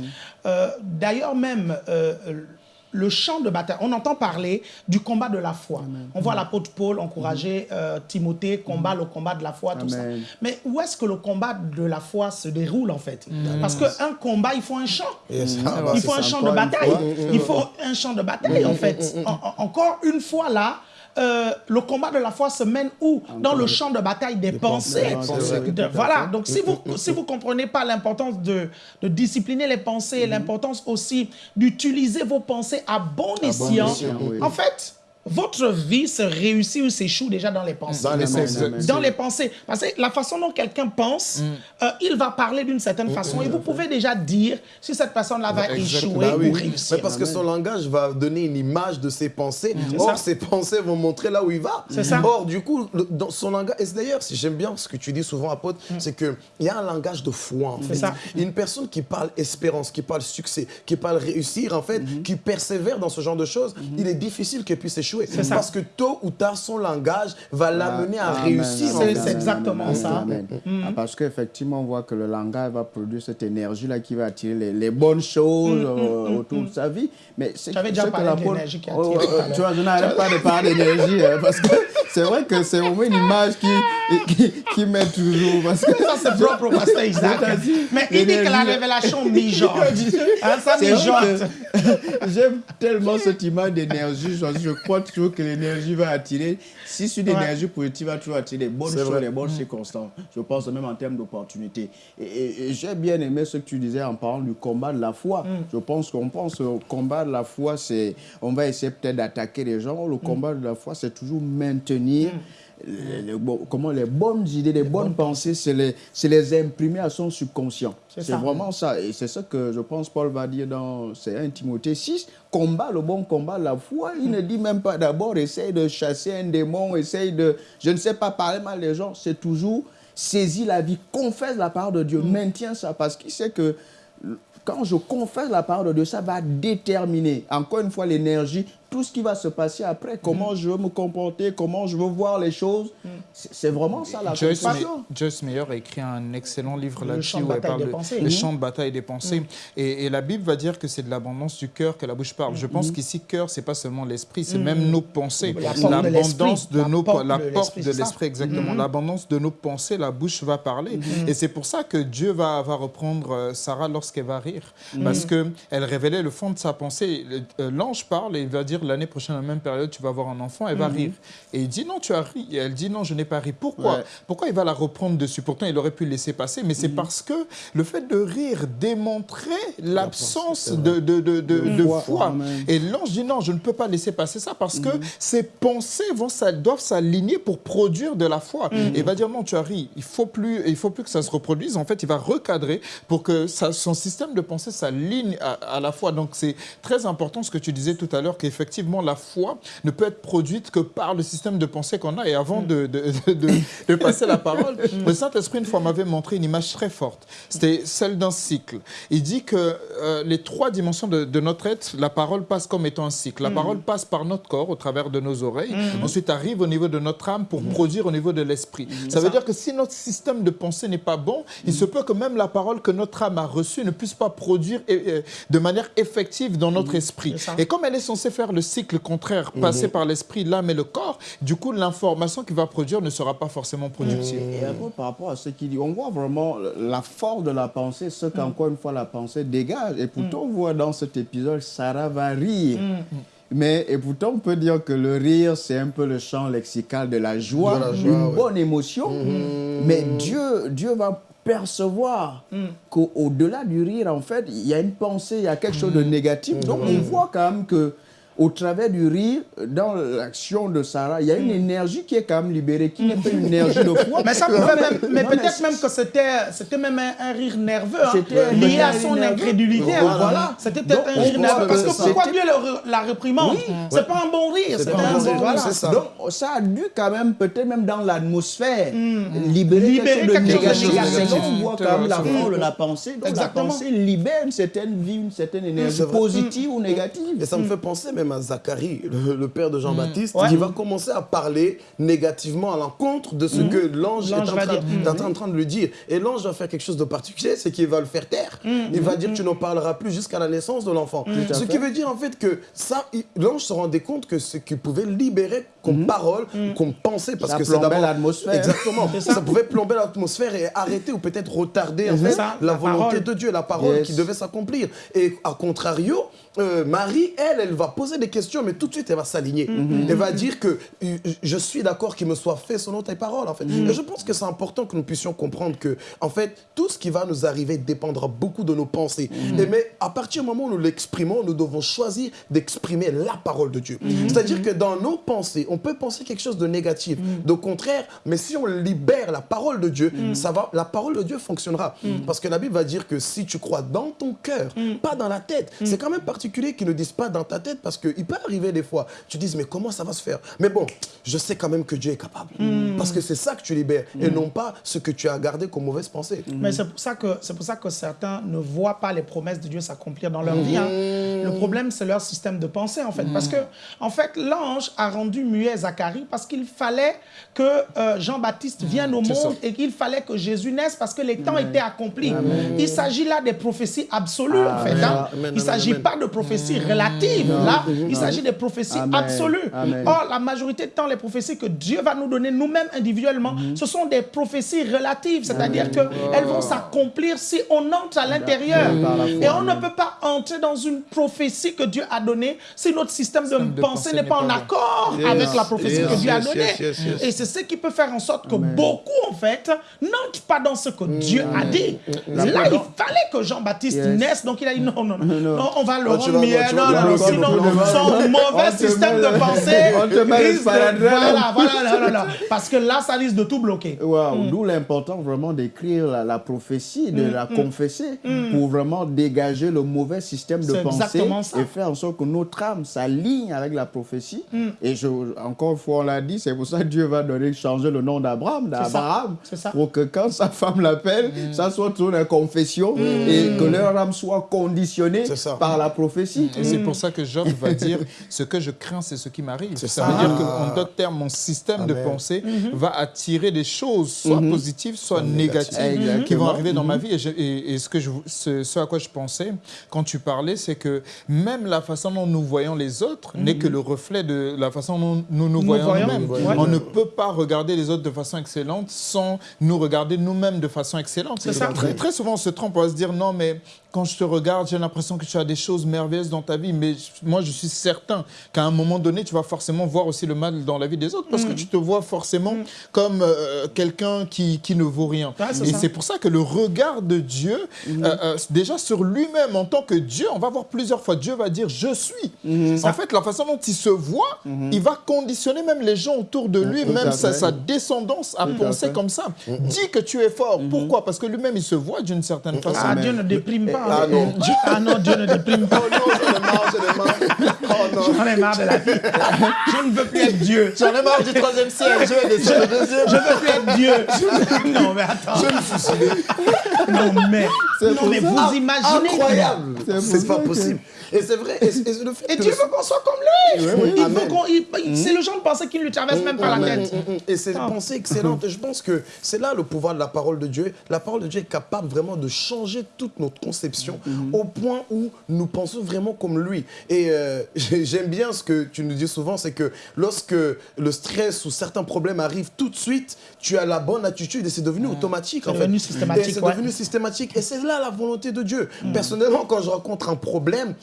Euh, D'ailleurs, même, euh, le champ de bataille, on entend parler du combat de la foi. On voit l'apôtre Paul encourager euh, Timothée, combat le combat de la foi, tout ça. Mais où est-ce que le combat de la foi se déroule, en fait? Parce qu'un combat, il faut un champ. Yes. Ah, bah, Il faut un champ de bataille. Il faut un champ de bataille, en fait. En- en- encore une fois, là, euh, le combat de la foi se mène où Dans le champ de bataille des, pensées. De- voilà. Donc, si vous si vous comprenez pas l'importance de, de discipliner les pensées, et l'importance aussi d'utiliser vos pensées à bon escient, escient, oui. en fait, votre vie se réussit ou s'échoue déjà dans les pensées Dans les pensées. dans les pensées. Parce que la façon dont quelqu'un pense, euh, il va parler d'une certaine façon et vous pouvez déjà dire si cette personne-là va Exactement. échouer Bah oui. ou réussir. Mais parce que son langage va donner une image de ses pensées. Or, ça. ses pensées vont montrer là où il va. C'est ça. Or, du coup, le- dans son langage. Et c'est d'ailleurs, si j'aime bien ce que tu dis souvent, apôtre, c'est qu'il y a un langage de foi. En fait. ça. Une personne qui parle espérance, qui parle succès, qui parle réussir, en fait, qui persévère dans ce genre de choses, il est difficile qu'elle puisse échouer. Ça. Parce que tôt ou tard, son langage va l'amener à Amen, réussir. C'est- exactement amen, ça. amen. Ah, Parce qu'effectivement, on voit que le langage va produire cette énergie-là qui va attirer les, les bonnes choses euh, autour de sa vie. Mais c'est déjà que la qui Oh, attire oh, Tu vois, je n'arrête pas de parler d'énergie hein, parce que c'est vrai que c'est au moins une image qui, qui, qui met toujours. Parce que Ça, c'est propre au pasteur Isaac. Mais il dit que la révélation <laughs> mijote. Hein, ça mijote. <laughs> J'aime tellement cette image d'énergie. Je, je crois toujours que l'énergie va attirer. Si c'est une Ouais. énergie positive, va toujours attirer les bonnes choses, vrai. les bonnes circonstances. Je pense même en termes d'opportunités. Et, et- et j'ai bien aimé ce que tu disais en parlant du combat de la foi. Je pense qu'on pense au combat de la foi, c'est. On va essayer peut-être d'attaquer les gens. Le combat de la foi, c'est toujours maintenir. Les- les bon- comment les bonnes idées, les, bonnes pensées, c'est les, les imprimer à son subconscient. C'est vraiment ça. Et c'est ça que je pense Paul va dire dans c'est 1 Timothée 6. Combat le bon combat, la foi. Il ne dit même pas d'abord essaye de chasser un démon, essaye de, je ne sais pas, parler mal des gens. C'est toujours saisis la vie, confesse la parole de Dieu, maintiens ça parce qu'il sait que quand je confesse la parole de Dieu, ça va déterminer, encore une fois, l'énergie, tout ce qui va se passer après, comment je veux me comporter, comment je veux voir les choses. C'est c'est vraiment ça la Joyce, Joyce Meyer a écrit un excellent livre là-dessus où elle parle des de pensées. le Mhm. champ de bataille des pensées. Et, et la Bible va dire que c'est de l'abondance du cœur que la bouche parle. Je pense qu'ici, cœur, c'est pas seulement l'esprit, c'est même nos pensées. L'abondance de nos la porte de l'esprit, exactement. L'abondance de nos pensées, la bouche va parler. Et c'est pour ça que Dieu va, va reprendre euh, Sarah lorsqu'elle va rire. Parce que elle révélait le fond de sa pensée. Euh, L'ange parle et il va dire l'année prochaine, à la même période, tu vas avoir un enfant, elle va rire. Et il dit non, tu as ri. Et elle dit non, je n'ai pas ri. Pourquoi Ouais. Pourquoi il va la reprendre dessus Pourtant, il aurait pu laisser passer, mais c'est parce que le fait de rire démontrait l'absence de, de, de, de, de foi. foi. Et l'ange dit non, je ne peux pas laisser passer ça parce que ces pensées vont, ça, doivent s'aligner pour produire de la foi. Et il va dire non, tu as ri, il faut plus, il faut plus que ça se reproduise. En fait, il va recadrer pour que ça- son système de pensée s'aligne à, à la foi. Donc c'est très important ce que tu disais tout à l'heure qu'effectivement qu'effectivement, la foi ne peut être produite que par le système de pensée qu'on a. Et avant de, de, de, de passer la parole, le Saint-Esprit, une fois, m'avait montré une image très forte. C'était celle d'un cycle. Il dit que euh, les trois dimensions de, notre être, la parole passe comme étant un cycle. La parole passe par notre corps, au travers de nos oreilles. Ensuite, arrive au niveau de notre âme pour produire au niveau de l'esprit. Ça veut dire que si notre système de pensée n'est pas bon, il se peut que même la parole que notre âme a reçue ne puisse pas produire de manière effective dans notre esprit. Et comme elle est censée faire le cycle contraire, passer par l'esprit, l'âme et le corps, du coup, l'information qu'il va produire ne sera pas forcément productive. Et après, par rapport à ce qu'il dit, on voit vraiment la force de la pensée, ce qu'encore une fois la pensée dégage. Et pourtant, on voit dans cet épisode, Sarah va rire. Mais et pourtant, on peut dire que le rire, c'est un peu le champ lexical de la joie, une bonne émotion. Mais Dieu, Dieu va percevoir mm. qu'au-delà du rire, en fait, il y a une pensée, il y a quelque chose de mm. négatif. Donc, on voit quand même que au travers du rire, dans l'action de Sarah, il y a une énergie qui est quand même libérée, qui n'est pas une énergie de foi. Mais, ça pouvait même, mais peut-être même que c'était même un, rire nerveux, hein, lié à son incrédulité. Voilà. C'était peut-être un rire nerveux. Parce que pourquoi Dieu la réprimande? C'est pas un bon rire. C'est un bon voilà. ça. Donc ça a dû quand même, peut-être même dans l'atmosphère, mm. libérer, quelque chose de négatif. On voit quand même la force de la pensée. Donc la pensée libère une certaine vie, une certaine énergie positive ou négative. Et ça me fait penser même à Zacharie, le, père de Jean-Baptiste, qui va commencer à parler négativement à l'encontre de ce mm. que l'ange est, en train, de lui dire. Et l'ange va faire quelque chose de particulier, c'est qu'il va le faire taire. Mm. Il va dire, tu n'en parleras plus jusqu'à la naissance de l'enfant. Ce qui veut dire en fait que ça, l'ange se rendait compte que ce qu'il pouvait libérer comme mm. parole, comme pensée, parce ça que c'est d'abord l'atmosphère. Exactement. ça. pouvait plomber l'atmosphère et arrêter ou peut-être retarder en fait, la, volonté de Dieu, la parole qui devait s'accomplir. Et à contrario, euh, Marie, elle, elle va poser des questions, mais tout de suite, elle va s'aligner. Mm-hmm. Elle va dire que euh, je suis d'accord qu'il me soit fait selon tes paroles, en fait. Et je pense que c'est important que nous puissions comprendre que, en fait, tout ce qui va nous arriver dépendra beaucoup de nos pensées. Et mais à partir du moment où nous l'exprimons, nous devons choisir d'exprimer la parole de Dieu. C'est-à-dire que dans nos pensées, on peut penser quelque chose de négatif, de contraire, mais si on libère la parole de Dieu, ça va, la parole de Dieu fonctionnera. Parce que la Bible va dire que si tu crois dans ton cœur, pas dans la tête, c'est quand même particulier qui ne disent pas dans ta tête parce qu'il peut arriver des fois. Tu dis, mais comment ça va se faire? Mais bon, je sais quand même que Dieu est capable. Parce que c'est ça que tu libères et non pas ce que tu as gardé comme mauvaise pensée. Mais c'est pour, ça que, pour ça que certains ne voient pas les promesses de Dieu s'accomplir dans leur vie. Hein. Le problème, c'est leur système de pensée, en fait. Parce que, en fait, l'ange a rendu muet Zacharie parce qu'il fallait que euh, Jean-Baptiste vienne au monde et qu'il fallait que Jésus naisse parce que les temps étaient accomplis. Il s'agit là des prophéties absolues, en fait. Hein. Il ne s'agit pas de prophéties relatives. Là, il s'agit des prophéties absolues. Or, la majorité de temps, les prophéties que Dieu va nous donner nous-mêmes individuellement, mhm. ce sont des prophéties relatives, c'est-à-dire qu'elles vont s'accomplir si on entre à l'intérieur. Et on ne peut pas entrer dans une prophétie que Dieu a donnée si notre système de, pensée n'est pas en accord avec la prophétie que Dieu a donnée. Et c'est ce qui peut faire en sorte que beaucoup, en fait, n'entrent pas dans ce que Dieu a dit. Là, il fallait que Jean-Baptiste naisse, donc il a dit non, non, non, on va le rendre non, non, sinon, son mauvais système de pensée <laughs> te met Voilà, voilà, <laughs> parce que là, ça risque de tout bloquer. Wow, mm. D'où l'important vraiment d'écrire la, prophétie, de mm, la mm. confesser, pour vraiment dégager le mauvais système de pensée et faire en sorte que notre âme s'aligne avec la prophétie. Et je, encore une fois, on l'a dit, c'est pour ça que Dieu va donner, changer le nom d'Abraham, d'Abraham, pour que quand sa femme l'appelle, ça soit toujours une confession et que leur âme soit conditionnée par la prophétie. Et c'est pour ça que Job va dire ce que je crains, c'est ce qui m'arrive. Ça, veut dire qu'en d'autres termes, mon système de pensée mhm. va attirer des choses, soit mhm. positives, soit négatives, qui vont arriver dans ma vie. Et, ce, que je, ce, à quoi je pensais quand tu parlais, c'est que même la façon dont nous voyons les autres n'est que le reflet de la façon dont nous nous, voyons nous-mêmes. On ne peut pas regarder les autres de façon excellente sans nous regarder nous-mêmes de façon excellente. Ça. Très, très souvent, on se trompe, on va se dire non, mais quand je te regarde, j'ai l'impression que tu as des choses merveilleuses dans ta vie, mais moi, je suis certain qu'à un moment donné, tu vas forcément voir aussi le mal dans la vie des autres, parce que mm. tu te vois forcément mm. comme euh, quelqu'un qui, qui, ne vaut rien. et c'est pour ça que le regard de Dieu, mm. euh, euh, déjà sur lui-même en tant que Dieu, on va voir plusieurs fois, Dieu va dire « je suis En fait, la façon dont il se voit, il va conditionner même les gens autour de lui, même sa, descendance à penser comme ça. Mm-hmm. Dis que tu es fort. Mm-hmm. Pourquoi? Parce que lui-même, il se voit d'une certaine façon. Ah, Dieu ne déprime pas. Ah non. ah non, Dieu ne déprime pas. Oh non, J'en ai marre de la vie. Je ne veux plus être Dieu. J'en ai marre du troisième siècle. Je vais descendre le deuxième. Je veux plus être Dieu. <laughs> Non, mais attends. Je me suis Non, mais, non, mais vous imaginez. Incroyable. C'est pas possible. Et c'est vrai. Et, et le fait Et que Dieu veut qu'on soit comme lui. oui. Il- il- C'est le genre de pensée qui ne lui traverse même pas la tête. Mm, mm, Et c'est une Ah. pensée excellente. Je pense que c'est là le pouvoir de la parole de Dieu. La parole de Dieu est capable vraiment de changer toute notre conception au point où nous pensons vraiment comme lui. Et euh, <laughs> j'ai- j'aime bien ce que tu nous dis souvent, c'est que lorsque le stress ou certains problèmes arrivent tout de suite, tu as la bonne attitude et c'est devenu automatique. Mm. C'est en devenu fait. systématique, Et c'est ouais. devenu systématique. Et c'est là la volonté de Dieu. Personnellement, quand je rencontre un problème,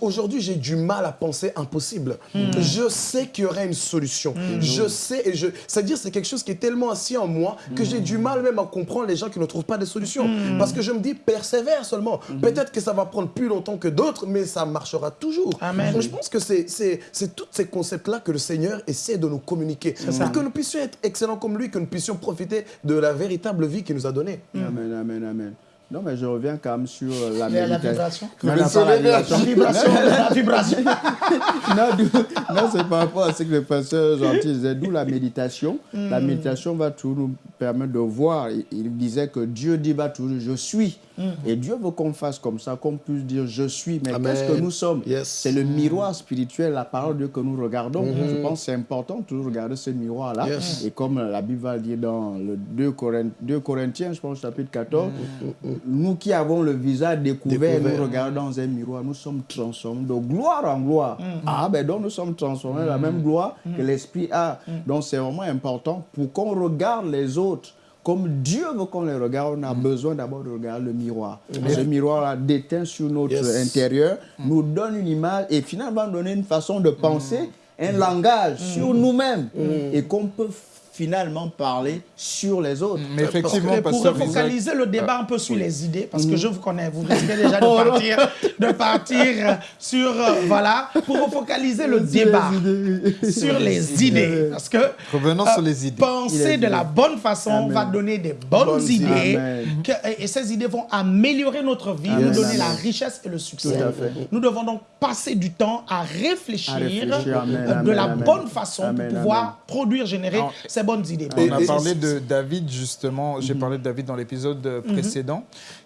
aujourd'hui, j'ai du mal à penser impossible. Je sais qu'il y aurait une solution. Je sais, et je, c'est-à-dire, c'est quelque chose qui est tellement assis en moi que j'ai du mal même à comprendre les gens qui ne trouvent pas de solution. Parce que je me dis, persévère seulement. Peut-être que ça va prendre plus longtemps que d'autres, mais ça marchera toujours. Amen. Donc, je pense que c'est, c'est, c'est tous ces concepts-là que le Seigneur essaie de nous communiquer. Pour que nous puissions être excellents comme lui, que nous puissions profiter de la véritable vie qu'il nous a donnée. Amen, amen, amen. Non, mais je reviens quand même sur euh, la méditation. vibration. Non, non, pas la La vibration. <laughs> La vibration. non, c'est par rapport à ce que le pasteur gentil disait, d'où la méditation. La méditation va toujours nous permettre de voir. Il, il disait que Dieu dit va toujours je suis. Et Dieu veut qu'on fasse comme ça, qu'on puisse dire je suis. Mais qu'est-ce que nous sommes? Yes. C'est le miroir spirituel, la parole de Dieu que nous regardons. Je pense que c'est important de toujours regarder ce miroir-là. Yes. Et comme la Bible va dire dans le 2, Corinth- 2 Corinthiens, je pense, chapitre 14, nous qui avons le visage découvert, Découvert. nous regardons dans un miroir, nous sommes transformés de gloire en gloire. Ah, ben donc nous sommes transformés de la même gloire que l'Esprit a. Donc c'est vraiment important pour qu'on regarde les autres. Comme Dieu veut qu'on les regarde, on a besoin d'abord de regarder le miroir. Ce miroir-là déteint sur notre Yes. intérieur, nous donne une image et finalement donner une façon de penser, un langage sur nous-mêmes. Et qu'on peut finalement parler sur les autres. Mais effectivement, pour Isaac, refocaliser le débat un peu sur les idées, parce que je vous connais, vous risquez déjà de <laughs> partir, de partir sur, euh, voilà, pour refocaliser le débat sur les idées. Parce que Revenons sur les idées. Penser de la bonne façon Amen. va donner des bonnes, Bonnes idées, que- et- ces idées vont améliorer notre vie, Amen. nous donner Amen. la richesse et le succès. Nous devons donc passer du temps à réfléchir, À réfléchir. Amen, euh, de la bonne façon pour pouvoir produire, générer ces bonnes idées. On a parlé de David justement, j'ai parlé de David dans l'épisode euh, précédent,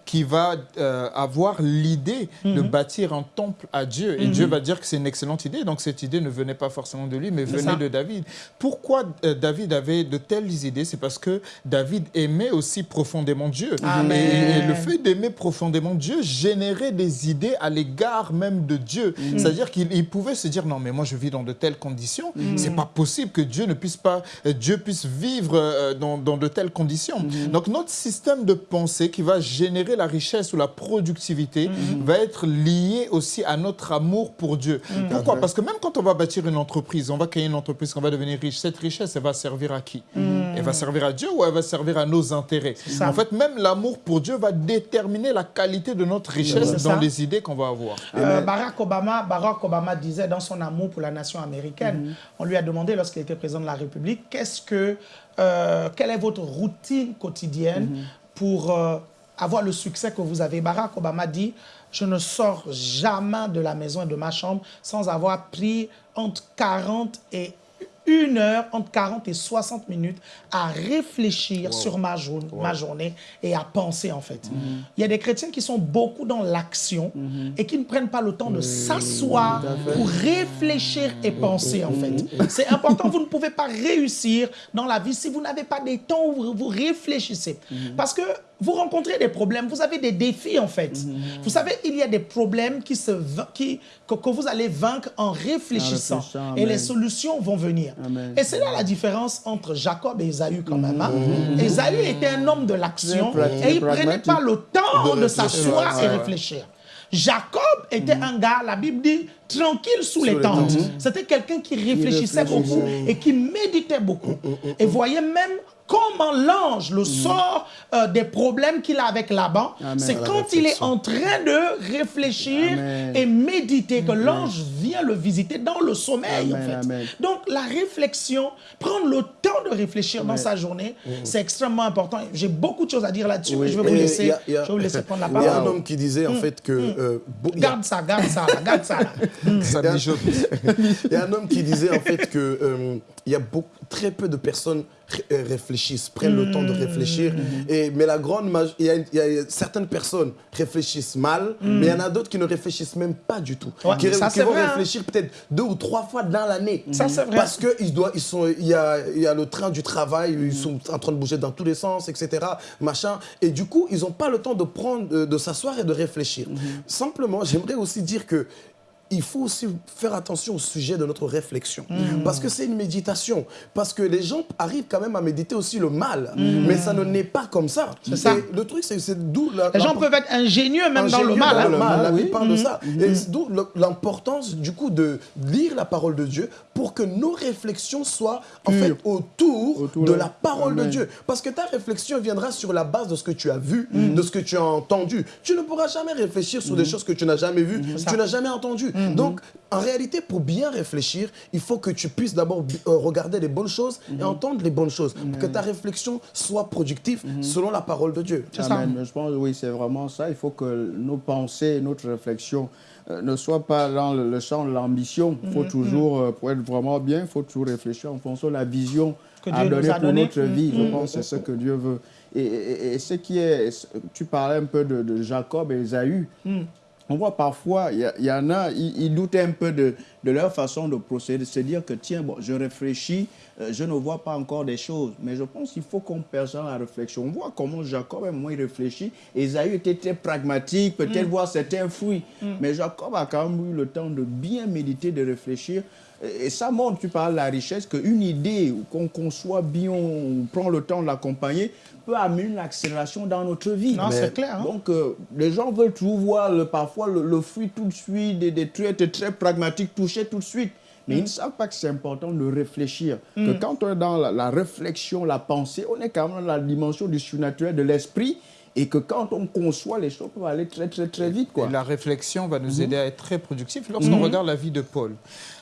qui va euh, avoir l'idée de bâtir un temple à Dieu. Et Dieu va dire que c'est une excellente idée, donc cette idée ne venait pas forcément de lui, mais venait de David. Pourquoi euh, David avait de telles idées? C'est parce que David aimait aussi profondément Dieu. Amen. Et, et le fait d'aimer profondément Dieu générait des idées à l'égard même de Dieu. C'est-à-dire qu'il il pouvait se dire non mais moi je vis dans de telles conditions, c'est pas possible que Dieu ne puisse pas euh, Dieu puisse vivre dans, dans de telles conditions. Donc notre système de pensée qui va générer la richesse ou la productivité va être lié aussi à notre amour pour Dieu. Pourquoi? Parce que même quand on va bâtir une entreprise, on va créer une entreprise, on va devenir riche, cette richesse elle va servir à qui? Elle va servir à Dieu ou elle va servir à nos intérêts? Ça. En fait, même l'amour pour Dieu va déterminer la qualité de notre richesse dans ça. les idées qu'on va avoir. Euh, Barack Obama, Barack Obama disait dans son amour pour la nation américaine, on lui a demandé lorsqu'il était président de la République, qu'est-ce que, euh, quelle est votre routine quotidienne pour euh, avoir le succès que vous avez. Barack Obama dit, je ne sors jamais de la maison et de ma chambre sans avoir pris entre 40 et une heure, entre 40 et 60 minutes, à réfléchir sur ma, jour- ma journée et à penser, en fait. Il y a des chrétiens qui sont beaucoup dans l'action et qui ne prennent pas le temps de s'asseoir pour réfléchir et penser, en fait. C'est important, vous ne pouvez pas réussir dans la vie si vous n'avez pas des temps où vous réfléchissez. Parce que vous rencontrez des problèmes, vous avez des défis, en fait. Vous savez, il y a des problèmes qui se, qui, que, que vous allez vaincre en réfléchissant. réfléchissant, Et les solutions vont venir. Amen. Et c'est là la différence entre Jacob et Esaü quand même. hein. Esaü était un homme de l'action et il ne prenait pas le temps De s'asseoir et réfléchir. Jacob était un gars, la Bible dit, tranquille sous, les les tentes. tentes. C'était quelqu'un qui réfléchissait beaucoup et qui méditait beaucoup. Et voyez même comment l'ange le sort euh, des problèmes qu'il a avec Laban. C'est quand il est en train de réfléchir Amen. et méditer que l'ange vient le visiter dans le sommeil. en Amen, fait. amen. Donc la réflexion, prendre le temps de réfléchir dans sa journée, c'est extrêmement important. J'ai beaucoup de choses à dire là-dessus, mais je vais vous laisser, il y a- il y a- je vais vous laisser prendre la Il y a un parole. homme qui disait en fait que... euh, Garde ça, garde ça, garde ça. <laughs> <laughs> Il y a un homme qui disait en fait que euh, il y a beaucoup, très peu de personnes euh, réfléchissent, prennent le temps de réfléchir. Et, mais la grande il y, a, il y a certaines personnes réfléchissent mal, mais il y en a d'autres qui ne réfléchissent même pas du tout. Ouais, qui, ça, qui c'est vont vrai, hein. réfléchir peut-être deux ou trois fois dans l'année. Ça, c'est vrai. Parce que ils doivent, ils sont, il y a, il y a le train du travail, ils sont en train de bouger dans tous les sens, etc. Machin. Et du coup, ils n'ont pas le temps de prendre, de, de s'asseoir et de réfléchir. Simplement, j'aimerais aussi dire que il faut aussi faire attention au sujet de notre réflexion. Parce que c'est une méditation. Parce que les gens arrivent quand même à méditer aussi le mal. Mais ça ne n'est pas comme ça. Ça. Le truc, c'est d'où la- Les gens peuvent être ingénieux même dans le mal. dans hein. le mal. La oui. Parle de ça. Et c'est d'où l'importance, du coup, de lire la parole de Dieu pour que nos réflexions soient, en fait, autour, Autour de la parole de. Dieu. Parce que ta réflexion viendra sur la base de ce que tu as vu, de ce que tu as entendu. Tu ne pourras jamais réfléchir sur des choses que tu n'as jamais vues, tu n'as jamais entendues. Donc, en réalité, pour bien réfléchir, il faut que tu puisses d'abord euh, regarder les bonnes choses et entendre les bonnes choses. Pour que ta réflexion soit productive selon la parole de Dieu. C'est ça. Je pense, oui, c'est vraiment ça. Il faut que nos pensées, notre réflexion euh, ne soient pas dans le, champ de l'ambition. Il faut Mm-hmm. toujours, euh, pour être vraiment bien, il faut toujours réfléchir en fonction de la vision Que à donner a pour notre vie. Mm-hmm. Je pense que c'est ce que Dieu veut. Et, et- et ce qui est, tu parlais un peu de, de Jacob et Esaü. Mm. On voit parfois, il y, en a, ils doutent un peu de, de leur façon de procéder, de se dire que tiens, bon, je réfléchis, euh, je ne vois pas encore des choses. Mais je pense qu'il faut qu'on perçoive la réflexion. On voit comment Jacob, un moment, il réfléchit. Esaü était très pragmatique, peut-être voir certains fruits. Mais Jacob a quand même eu le temps de bien méditer, de réfléchir. Et et ça montre, tu parles de la richesse, qu'une idée qu'on conçoit bien, on prend le temps de l'accompagner, peut amener une accélération dans notre vie. Non, c'est clair. hein. Donc, euh, les gens veulent toujours voir le- parfois le, le fruit tout de suite, des, des trucs très pragmatiques, toucher tout de suite. Mais ils ne savent pas que c'est important de réfléchir. Que quand on est dans la, la réflexion, la pensée, on est quand même dans la dimension du surnaturel, de l'esprit. Et que quand on conçoit, les choses peuvent aller très, très, très vite. Quoi. Et la réflexion va nous aider à être très productifs. Lorsqu'on regarde la vie de Paul,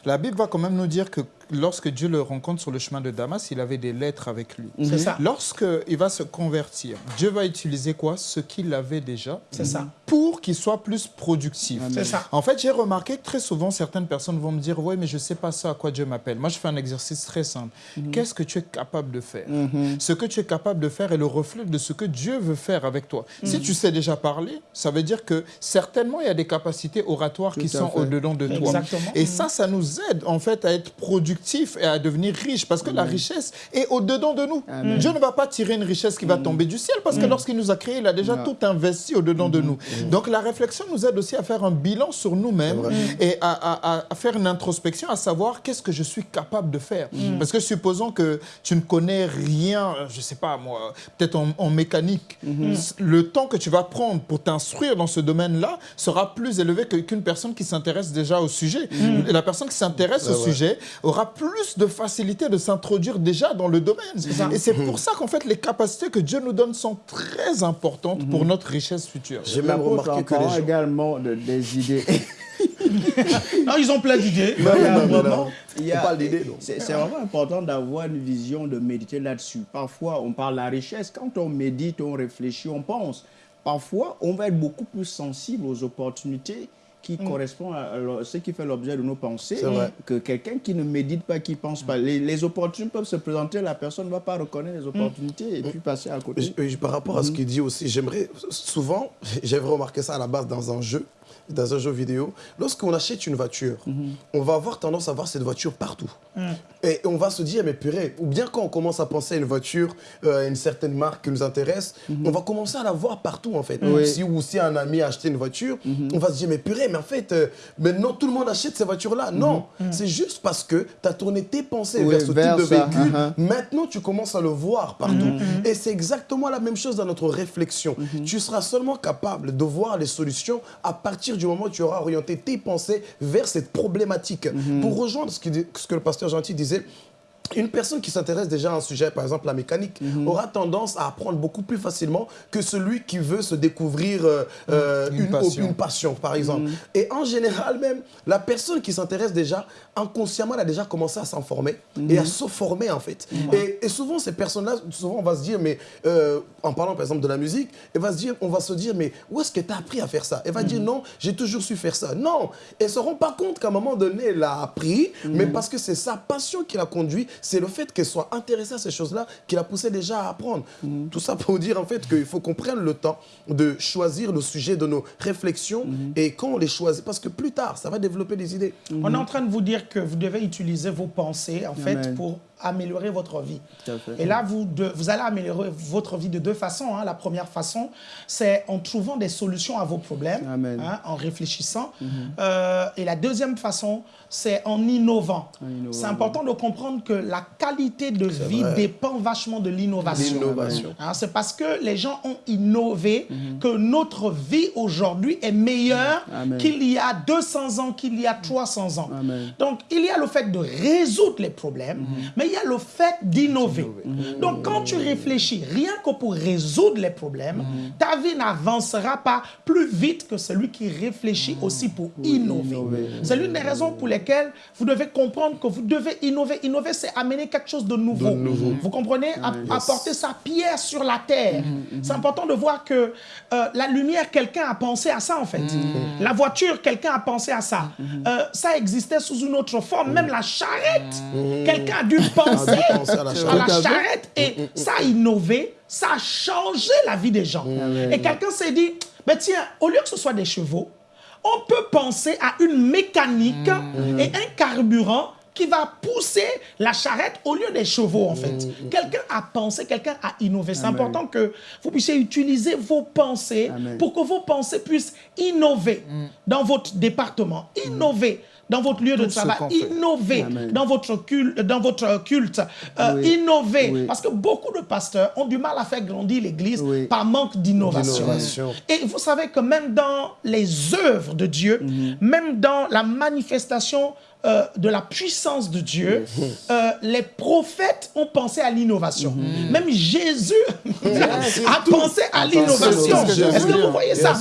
la Bible va quand même nous dire que lorsque Dieu le rencontre sur le chemin de Damas, il avait des lettres avec lui. C'est ça. Lorsqu'il va se convertir, Dieu va utiliser quoi? Ce qu'il avait déjà C'est ça. pour qu'il soit plus productif. C'est ça. En fait, j'ai remarqué que très souvent, certaines personnes vont me dire Oui, mais je ne sais pas ça à quoi Dieu m'appelle. Moi, je fais un exercice très simple. Mhm. Qu'est-ce que tu es capable de faire? Ce que tu es capable de faire est le reflet de ce que Dieu veut faire avec toi. Mhm. Si tu sais déjà parler, ça veut dire que certainement, il y a des capacités oratoires qui sont au-dedans de toi. Exactement. Et ça, ça nous aide en fait à être productif et à devenir riche parce que la richesse est au-dedans de nous. Dieu ne va pas tirer une richesse qui va tomber du ciel parce que lorsqu'il nous a créés, il a déjà tout investi au-dedans de nous. Donc la réflexion nous aide aussi à faire un bilan sur nous-mêmes et à, à- à- à faire une introspection, à savoir qu'est-ce que je suis capable de faire. Parce que supposons que tu ne connais rien, je ne sais pas moi, peut-être en, en mécanique, le temps que tu vas prendre pour t'instruire dans ce domaine-là sera plus élevé qu'une personne qui s'intéresse déjà au sujet. Et La personne qui s'intéresse au sujet aura plus de facilité de s'introduire déjà dans le domaine. Et c'est pour ça qu'en fait les capacités que Dieu nous donne sont très importantes pour notre richesse future. J'ai même remarqué que les gens... également de- des idées. Non, <laughs> ils ont plein d'idées. C'est vraiment important d'avoir une vision, de méditer là-dessus. Parfois, on parle de la richesse. Quand on médite, on réfléchit, on pense. Parfois, on va être beaucoup plus sensible aux opportunités qui correspondent à ce qui fait l'objet de nos pensées que quelqu'un qui ne médite pas, qui ne pense pas. Les, les opportunités peuvent se présenter, la personne ne va pas reconnaître les opportunités et puis passer à côté. Par rapport à ce qu'il dit aussi, j'aimerais souvent, <laughs> j'avais remarqué ça à la base dans un jeu, dans un jeu vidéo. Lorsqu'on achète une voiture, on va avoir tendance à voir cette voiture partout. Et on va se dire, mais purée, ou bien quand on commence à penser à une voiture, euh, une certaine marque qui nous intéresse, on va commencer à la voir partout en fait. Oui. Si, ou si un ami a acheté une voiture, on va se dire, mais purée, mais en fait, euh, maintenant tout le monde achète ces voitures-là. Non, c'est juste parce que tu as tourné tes pensées Oui, vers ce vers type de véhicule. uh-huh. Maintenant, tu commences à le voir partout. Et c'est exactement la même chose dans notre réflexion. Tu seras seulement capable de voir les solutions à partir du moment où tu auras orienté tes pensées vers cette problématique. Pour rejoindre ce que le pasteur Gentil disait, une personne qui s'intéresse déjà à un sujet, par exemple la mécanique, Mhm. aura tendance à apprendre beaucoup plus facilement que celui qui veut se découvrir euh, euh, Une une, passion. une passion, par exemple. Et en général même, la personne qui s'intéresse déjà, inconsciemment, elle a déjà commencé à s'informer et à se former en fait. Et, et souvent, ces personnes-là, souvent on va se dire, mais euh, en parlant par exemple de la musique, elle va se dire, on va se dire, mais où est-ce que tu as appris à faire ça? Elle va dire, non, j'ai toujours su faire ça. Non, elle ne se rend pas compte qu'à un moment donné, elle a appris, mais parce que c'est sa passion qui l'a conduit, c'est le fait qu'elle soit intéressée à ces choses-là qui l'a poussé déjà à apprendre. Tout ça pour dire en fait qu'il faut qu'on prenne le temps de choisir le sujet de nos réflexions et quand on les choisit, parce que plus tard, ça va développer des idées. On est en train de vous dire que vous devez utiliser vos pensées, en fait, Amen. pour améliorer votre vie. Et là, vous, de- vous allez améliorer votre vie de deux façons. hein. La première façon, c'est en trouvant des solutions à vos problèmes, hein, en réfléchissant. Euh, et la deuxième façon, c'est en innovant. innovant, C'est important de comprendre que la qualité de vie vrai. dépend vachement de l'innovation. Hein, c'est parce que les gens ont innové que notre vie aujourd'hui est meilleure Amen. qu'il y a 200 ans, qu'il y a 300 ans. Amen. Donc, il y a le fait de résoudre les problèmes, mais il y a le fait d'innover. Donc, quand tu réfléchis rien que pour résoudre les problèmes, ta vie n'avancera pas plus vite que celui qui réfléchit aussi pour innover. C'est l'une des raisons pour lesquelles vous devez comprendre que vous devez innover. Innover, c'est amener quelque chose de nouveau. Vous comprenez? App- Apporter sa pierre sur la terre. C'est important de voir que euh, la lumière, quelqu'un a pensé à ça en fait. La voiture, quelqu'un a pensé à ça. Euh, ça existait sous une autre forme. Même la charrette, quelqu'un a dû penser penser à la à charrette. la charrette. Et ça a innové, ça a changé la vie des gens. Et quelqu'un s'est dit, mais tiens, au lieu que ce soit des chevaux, on peut penser à une mécanique et un carburant qui va pousser la charrette au lieu des chevaux, en fait. Quelqu'un a pensé, quelqu'un a innové. C'est important que vous puissiez utiliser vos pensées Amen. pour que vos pensées puissent innover dans votre département, innover dans votre lieu de Tout travail, innover Amen. dans votre culte, dans votre culte euh, Oui. innover. Oui. Parce que beaucoup de pasteurs ont du mal à faire grandir l'Église Oui. par manque d'innovation. Et vous savez que même dans les œuvres de Dieu, Mhm. même dans la manifestation euh, de la puissance de Dieu, euh, les prophètes ont pensé à l'innovation. Mhm. Même Jésus <laughs> a pensé à l'innovation. Est-ce que vous voyez ça?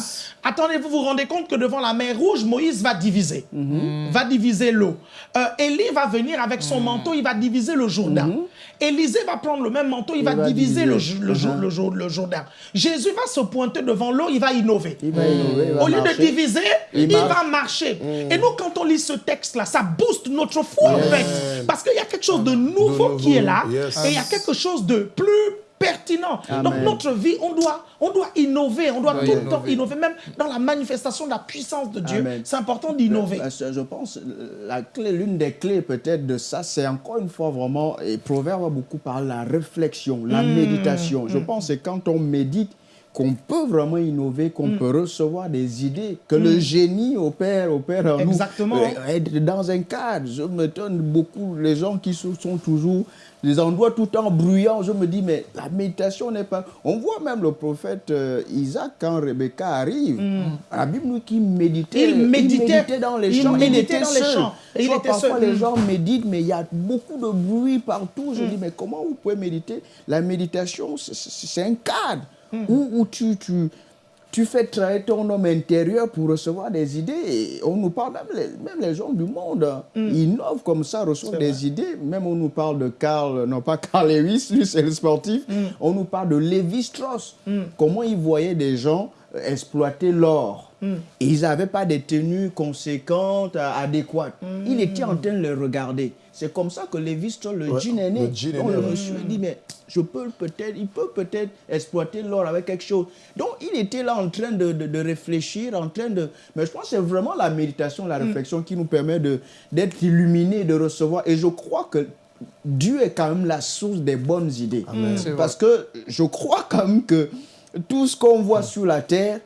Attendez, vous vous rendez compte que devant la mer rouge, Moïse va diviser. Mhm. Va diviser l'eau. Euh, Élie va venir avec son manteau, il va diviser le Jourdain. Élisée va prendre le même manteau, il, va, Mhm. va diviser, le, diviser. le, Mhm. le Jourd- le Jourdain. Jésus va se pointer devant l'eau, il va innover. Il va innover, il va Au lieu de diviser, Il va marcher. Et nous, quand on lit ce texte-là, ça booste notre foi, en fait. Parce qu'il y a quelque chose de nouveau, nouveau, qui est là, yes. et il y a quelque chose de plus pertinent. Donc notre vie, on doit, on doit innover, on doit tout le temps innover. même dans la manifestation de la puissance de Dieu. C'est important d'innover. Parce que Je pense la clé, l'une des clés peut-être de ça, c'est encore une fois vraiment, et Proverbe a beaucoup parlé la réflexion, la Hmm. méditation. Je pense que quand on médite, qu'on peut vraiment innover, qu'on Hmm. peut recevoir des idées, que le génie opère, opère en nous. Exactement. Euh, être dans un cadre. Je m'étonne beaucoup, les gens qui sont toujours les endroits tout le temps bruyants. Je me dis, mais la méditation n'est pas... On voit même le prophète euh, Isaac, quand Rebecca arrive, la Bible nous qui méditait, Hmm. Il méditait- dans les il champs, méditait dans les champs. Et il Soit était parfois seul. les Mm. gens méditent, mais il y a beaucoup de bruit partout. Je dis, mais comment vous pouvez méditer? La méditation, c'est un cadre où, où tu, tu, tu fais travailler ton homme intérieur pour recevoir des idées. On nous parle, même les, même les gens du monde, ils innovent comme ça, reçoivent des idées. Même on nous parle de Carl, non pas Carl Lewis, lui c'est le sportif. On nous parle de Lévi Strauss. Comment il voyait des gens euh, exploiter l'or. Et ils n'avaient pas des tenues conséquentes, adéquates. Il était en train de les regarder. C'est comme ça que Lévi Strauss, le Ouais, jean est né. le Donc le monsieur dit, mais je peux peut-être, il peut peut-être exploiter l'or avec quelque chose. Donc il était là en train de, de- de réfléchir, en train de... Mais je pense que c'est vraiment la méditation, la réflexion qui nous permet de- d'être illuminés, de recevoir. Et je crois que Dieu est quand même la source des bonnes idées. Parce que je crois quand même que tout ce qu'on voit sur la terre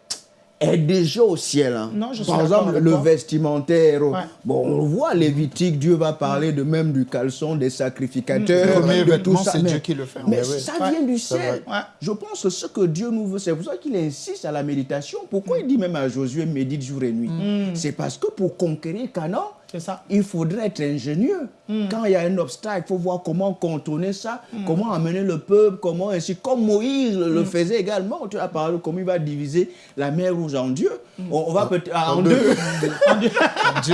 est déjà au ciel. hein. Non, je Par exemple, le toi. vestimentaire. Ouais. Bon, on voit Lévitique, Dieu va parler de même du caleçon des sacrificateurs. Le premier de vêtement, tout ça. c'est Mais- Dieu qui le fait. Mais ça Ouais. vient du ciel. Ouais. Je pense que ce que Dieu nous veut, c'est pour ça qu'il insiste à la méditation. Pourquoi il dit même à Josué, médite jour et nuit? C'est parce que pour conquérir Canaan, C'est ça. Il faudrait être ingénieux. Hmm. Quand il y a un obstacle, il faut voir comment contourner ça, comment amener le peuple, comment ainsi, comme Moïse le Hmm. faisait également. Tu as parlé comment il va diviser la mer rouge en Dieu. Hmm. On, on va peut-être ah, en, en deux. deux. <laughs>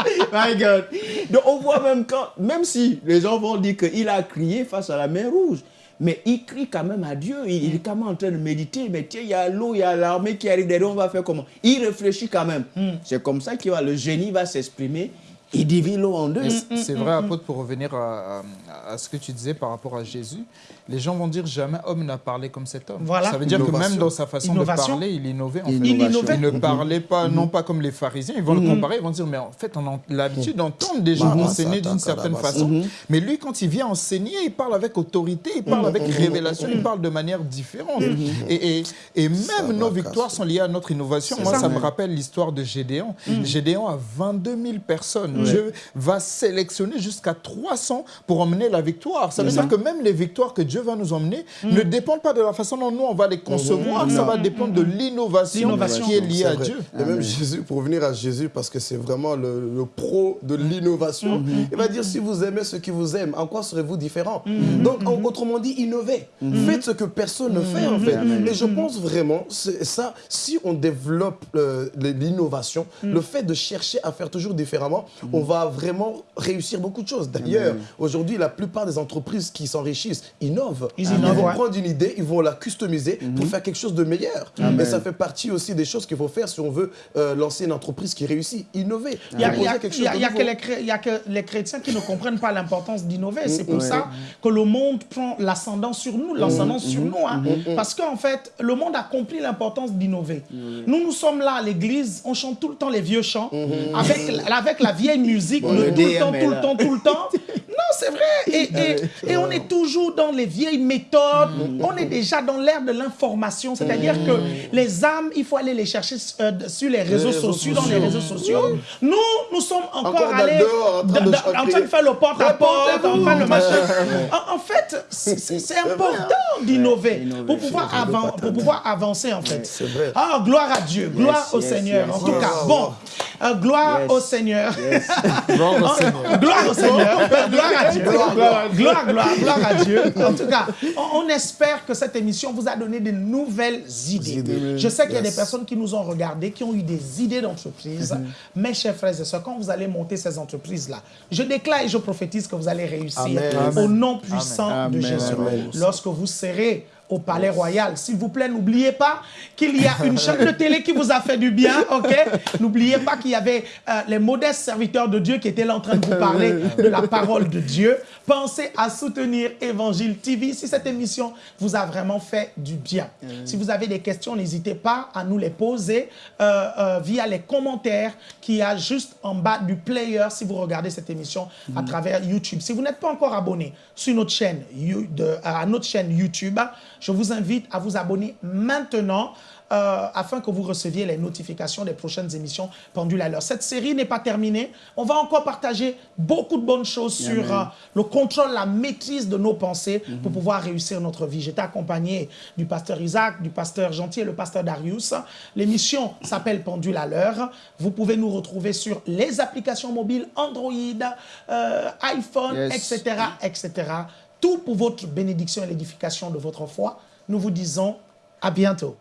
<laughs> My God. Donc on voit même quand, même si les gens vont dire qu'il a crié face à la mer rouge, mais il crie quand même à Dieu. Il, est quand même en train de méditer. Mais tiens, il y a l'eau, il y a l'armée qui arrive derrière, on va faire comment? Il réfléchit quand même. C'est comme ça que le génie va s'exprimer. Il divise l'eau en deux. C'est vrai, apôtre, pour revenir à, à- à ce que tu disais par rapport à Jésus, les gens vont dire jamais homme n'a parlé comme cet homme. Voilà. Ça veut dire que même dans sa façon Innovation. de parler, il innovait. En fait. Il innovait. Il ne parlait pas, non pas comme les pharisiens, ils vont le comparer, ils vont dire, mais en fait, on a l'habitude d'entendre des gens enseigner d'une certaine façon. Mais lui, quand il vient enseigner, il parle avec autorité, il parle avec révélation, il parle de manière différente. Et, et, et même nos victoires sont liées à notre innovation. Moi, ça. ça, me rappelle l'histoire de Gédéon. Gédéon a 22 000 personnes. Dieu va sélectionner jusqu'à 300 pour emmener la victoire. Ça veut dire que même les victoires que Dieu va nous emmener ne dépendent pas de la façon dont nous, on va les concevoir. Ça va dépendre de l'innovation L'innovation. qui est liée à. Dieu. Et même Jésus, pour revenir à Jésus, parce que c'est vraiment le, le pro de l'innovation, il va dire si vous aimez ceux qui vous aiment, en quoi serez-vous différent Donc, en- autrement dit, innovez. Faites ce que personne ne fait, en fait. Et je pense vraiment, c'est ça, si on développe euh, l'innovation, le fait de chercher à faire toujours différemment, on va vraiment réussir beaucoup de choses. D'ailleurs, aujourd'hui, la plupart des entreprises qui s'enrichissent innovent. Ils innovent, vont ouais. prendre une idée, ils vont la customiser pour faire quelque chose de meilleur. Et ça fait partie aussi des choses qu'il faut faire si on veut euh, lancer une entreprise qui réussit. Innover. Il y a, y a- y a- y que les chrétiens qui ne comprennent pas l'importance d'innover. C'est pour ça que le monde prend l'ascendant sur nous, l'ascendant sur nous. hein. Parce qu'en fait, le monde a compris l'importance d'innover. Nous, nous sommes là à l'église, on chante tout le temps les vieux chants, avec, la- avec la vieille musique, Bon, le tout le temps, tout le temps, tout le temps. Non, c'est vrai. Et, et- et on est toujours dans les vieilles méthodes. On est déjà dans l'ère de l'information. C'est-à-dire que les âmes, il faut aller les chercher euh, sur les réseaux réseaux sociaux, dans les réseaux sociaux. Nous, nous sommes encore, Encore allés dehors, en train de dans- en chanter. train de faire le porte-à-porte, en train de machin. <laughs> En, en fait, c'est c'est important d'innover innover, pour, pouvoir pour pouvoir avancer, en fait. Vrai. Ah, gloire à Dieu, gloire Yes, au yes, Seigneur. yes, en tout cas, bon, euh, gloire au Seigneur. Gloire au Oh, Seigneur. Gloire au Seigneur. Gloire à Dieu. Gloire, gloire, gloire, gloire à Dieu. En tout cas, on, on espère que cette émission vous a donné de nouvelles idées. Idées. Je sais qu'il y a Yes. des personnes qui nous ont regardés, qui ont eu des idées d'entreprise. Mes chers frères et sœurs, quand vous allez monter ces entreprises-là, je déclare et je prophétise que vous allez réussir Amen. au nom puissant de. Jésus. Amen. Lorsque vous serez au Palais Royal. S'il vous plaît, n'oubliez pas qu'il y a une <laughs> chaîne de télé qui vous a fait du bien, ok? N'oubliez pas qu'il y avait euh, les modestes serviteurs de Dieu qui étaient là en train de vous parler <laughs> de la parole de Dieu. Pensez à soutenir Évangile TV si cette émission vous a vraiment fait du bien. Si vous avez des questions, n'hésitez pas à nous les poser euh, euh, via les commentaires qu'il y a juste en bas du player si vous regardez cette émission à travers YouTube. Si vous n'êtes pas encore abonné sur notre chaîne, de- à notre chaîne YouTube, je vous invite à vous abonner maintenant euh, afin que vous receviez les notifications des prochaines émissions Pendule à l'heure. Cette série n'est pas terminée. On va encore partager beaucoup de bonnes choses sur euh, le contrôle, la maîtrise de nos pensées pour pouvoir réussir notre vie. J'étais accompagné du pasteur Isaac, du pasteur Gentil et le pasteur Darius. L'émission s'appelle Pendule à l'heure. Vous pouvez nous retrouver sur les applications mobiles Android, euh, iPhone, Yes. etc., etc. Tout pour votre bénédiction et l'édification de votre foi. Nous vous disons à bientôt.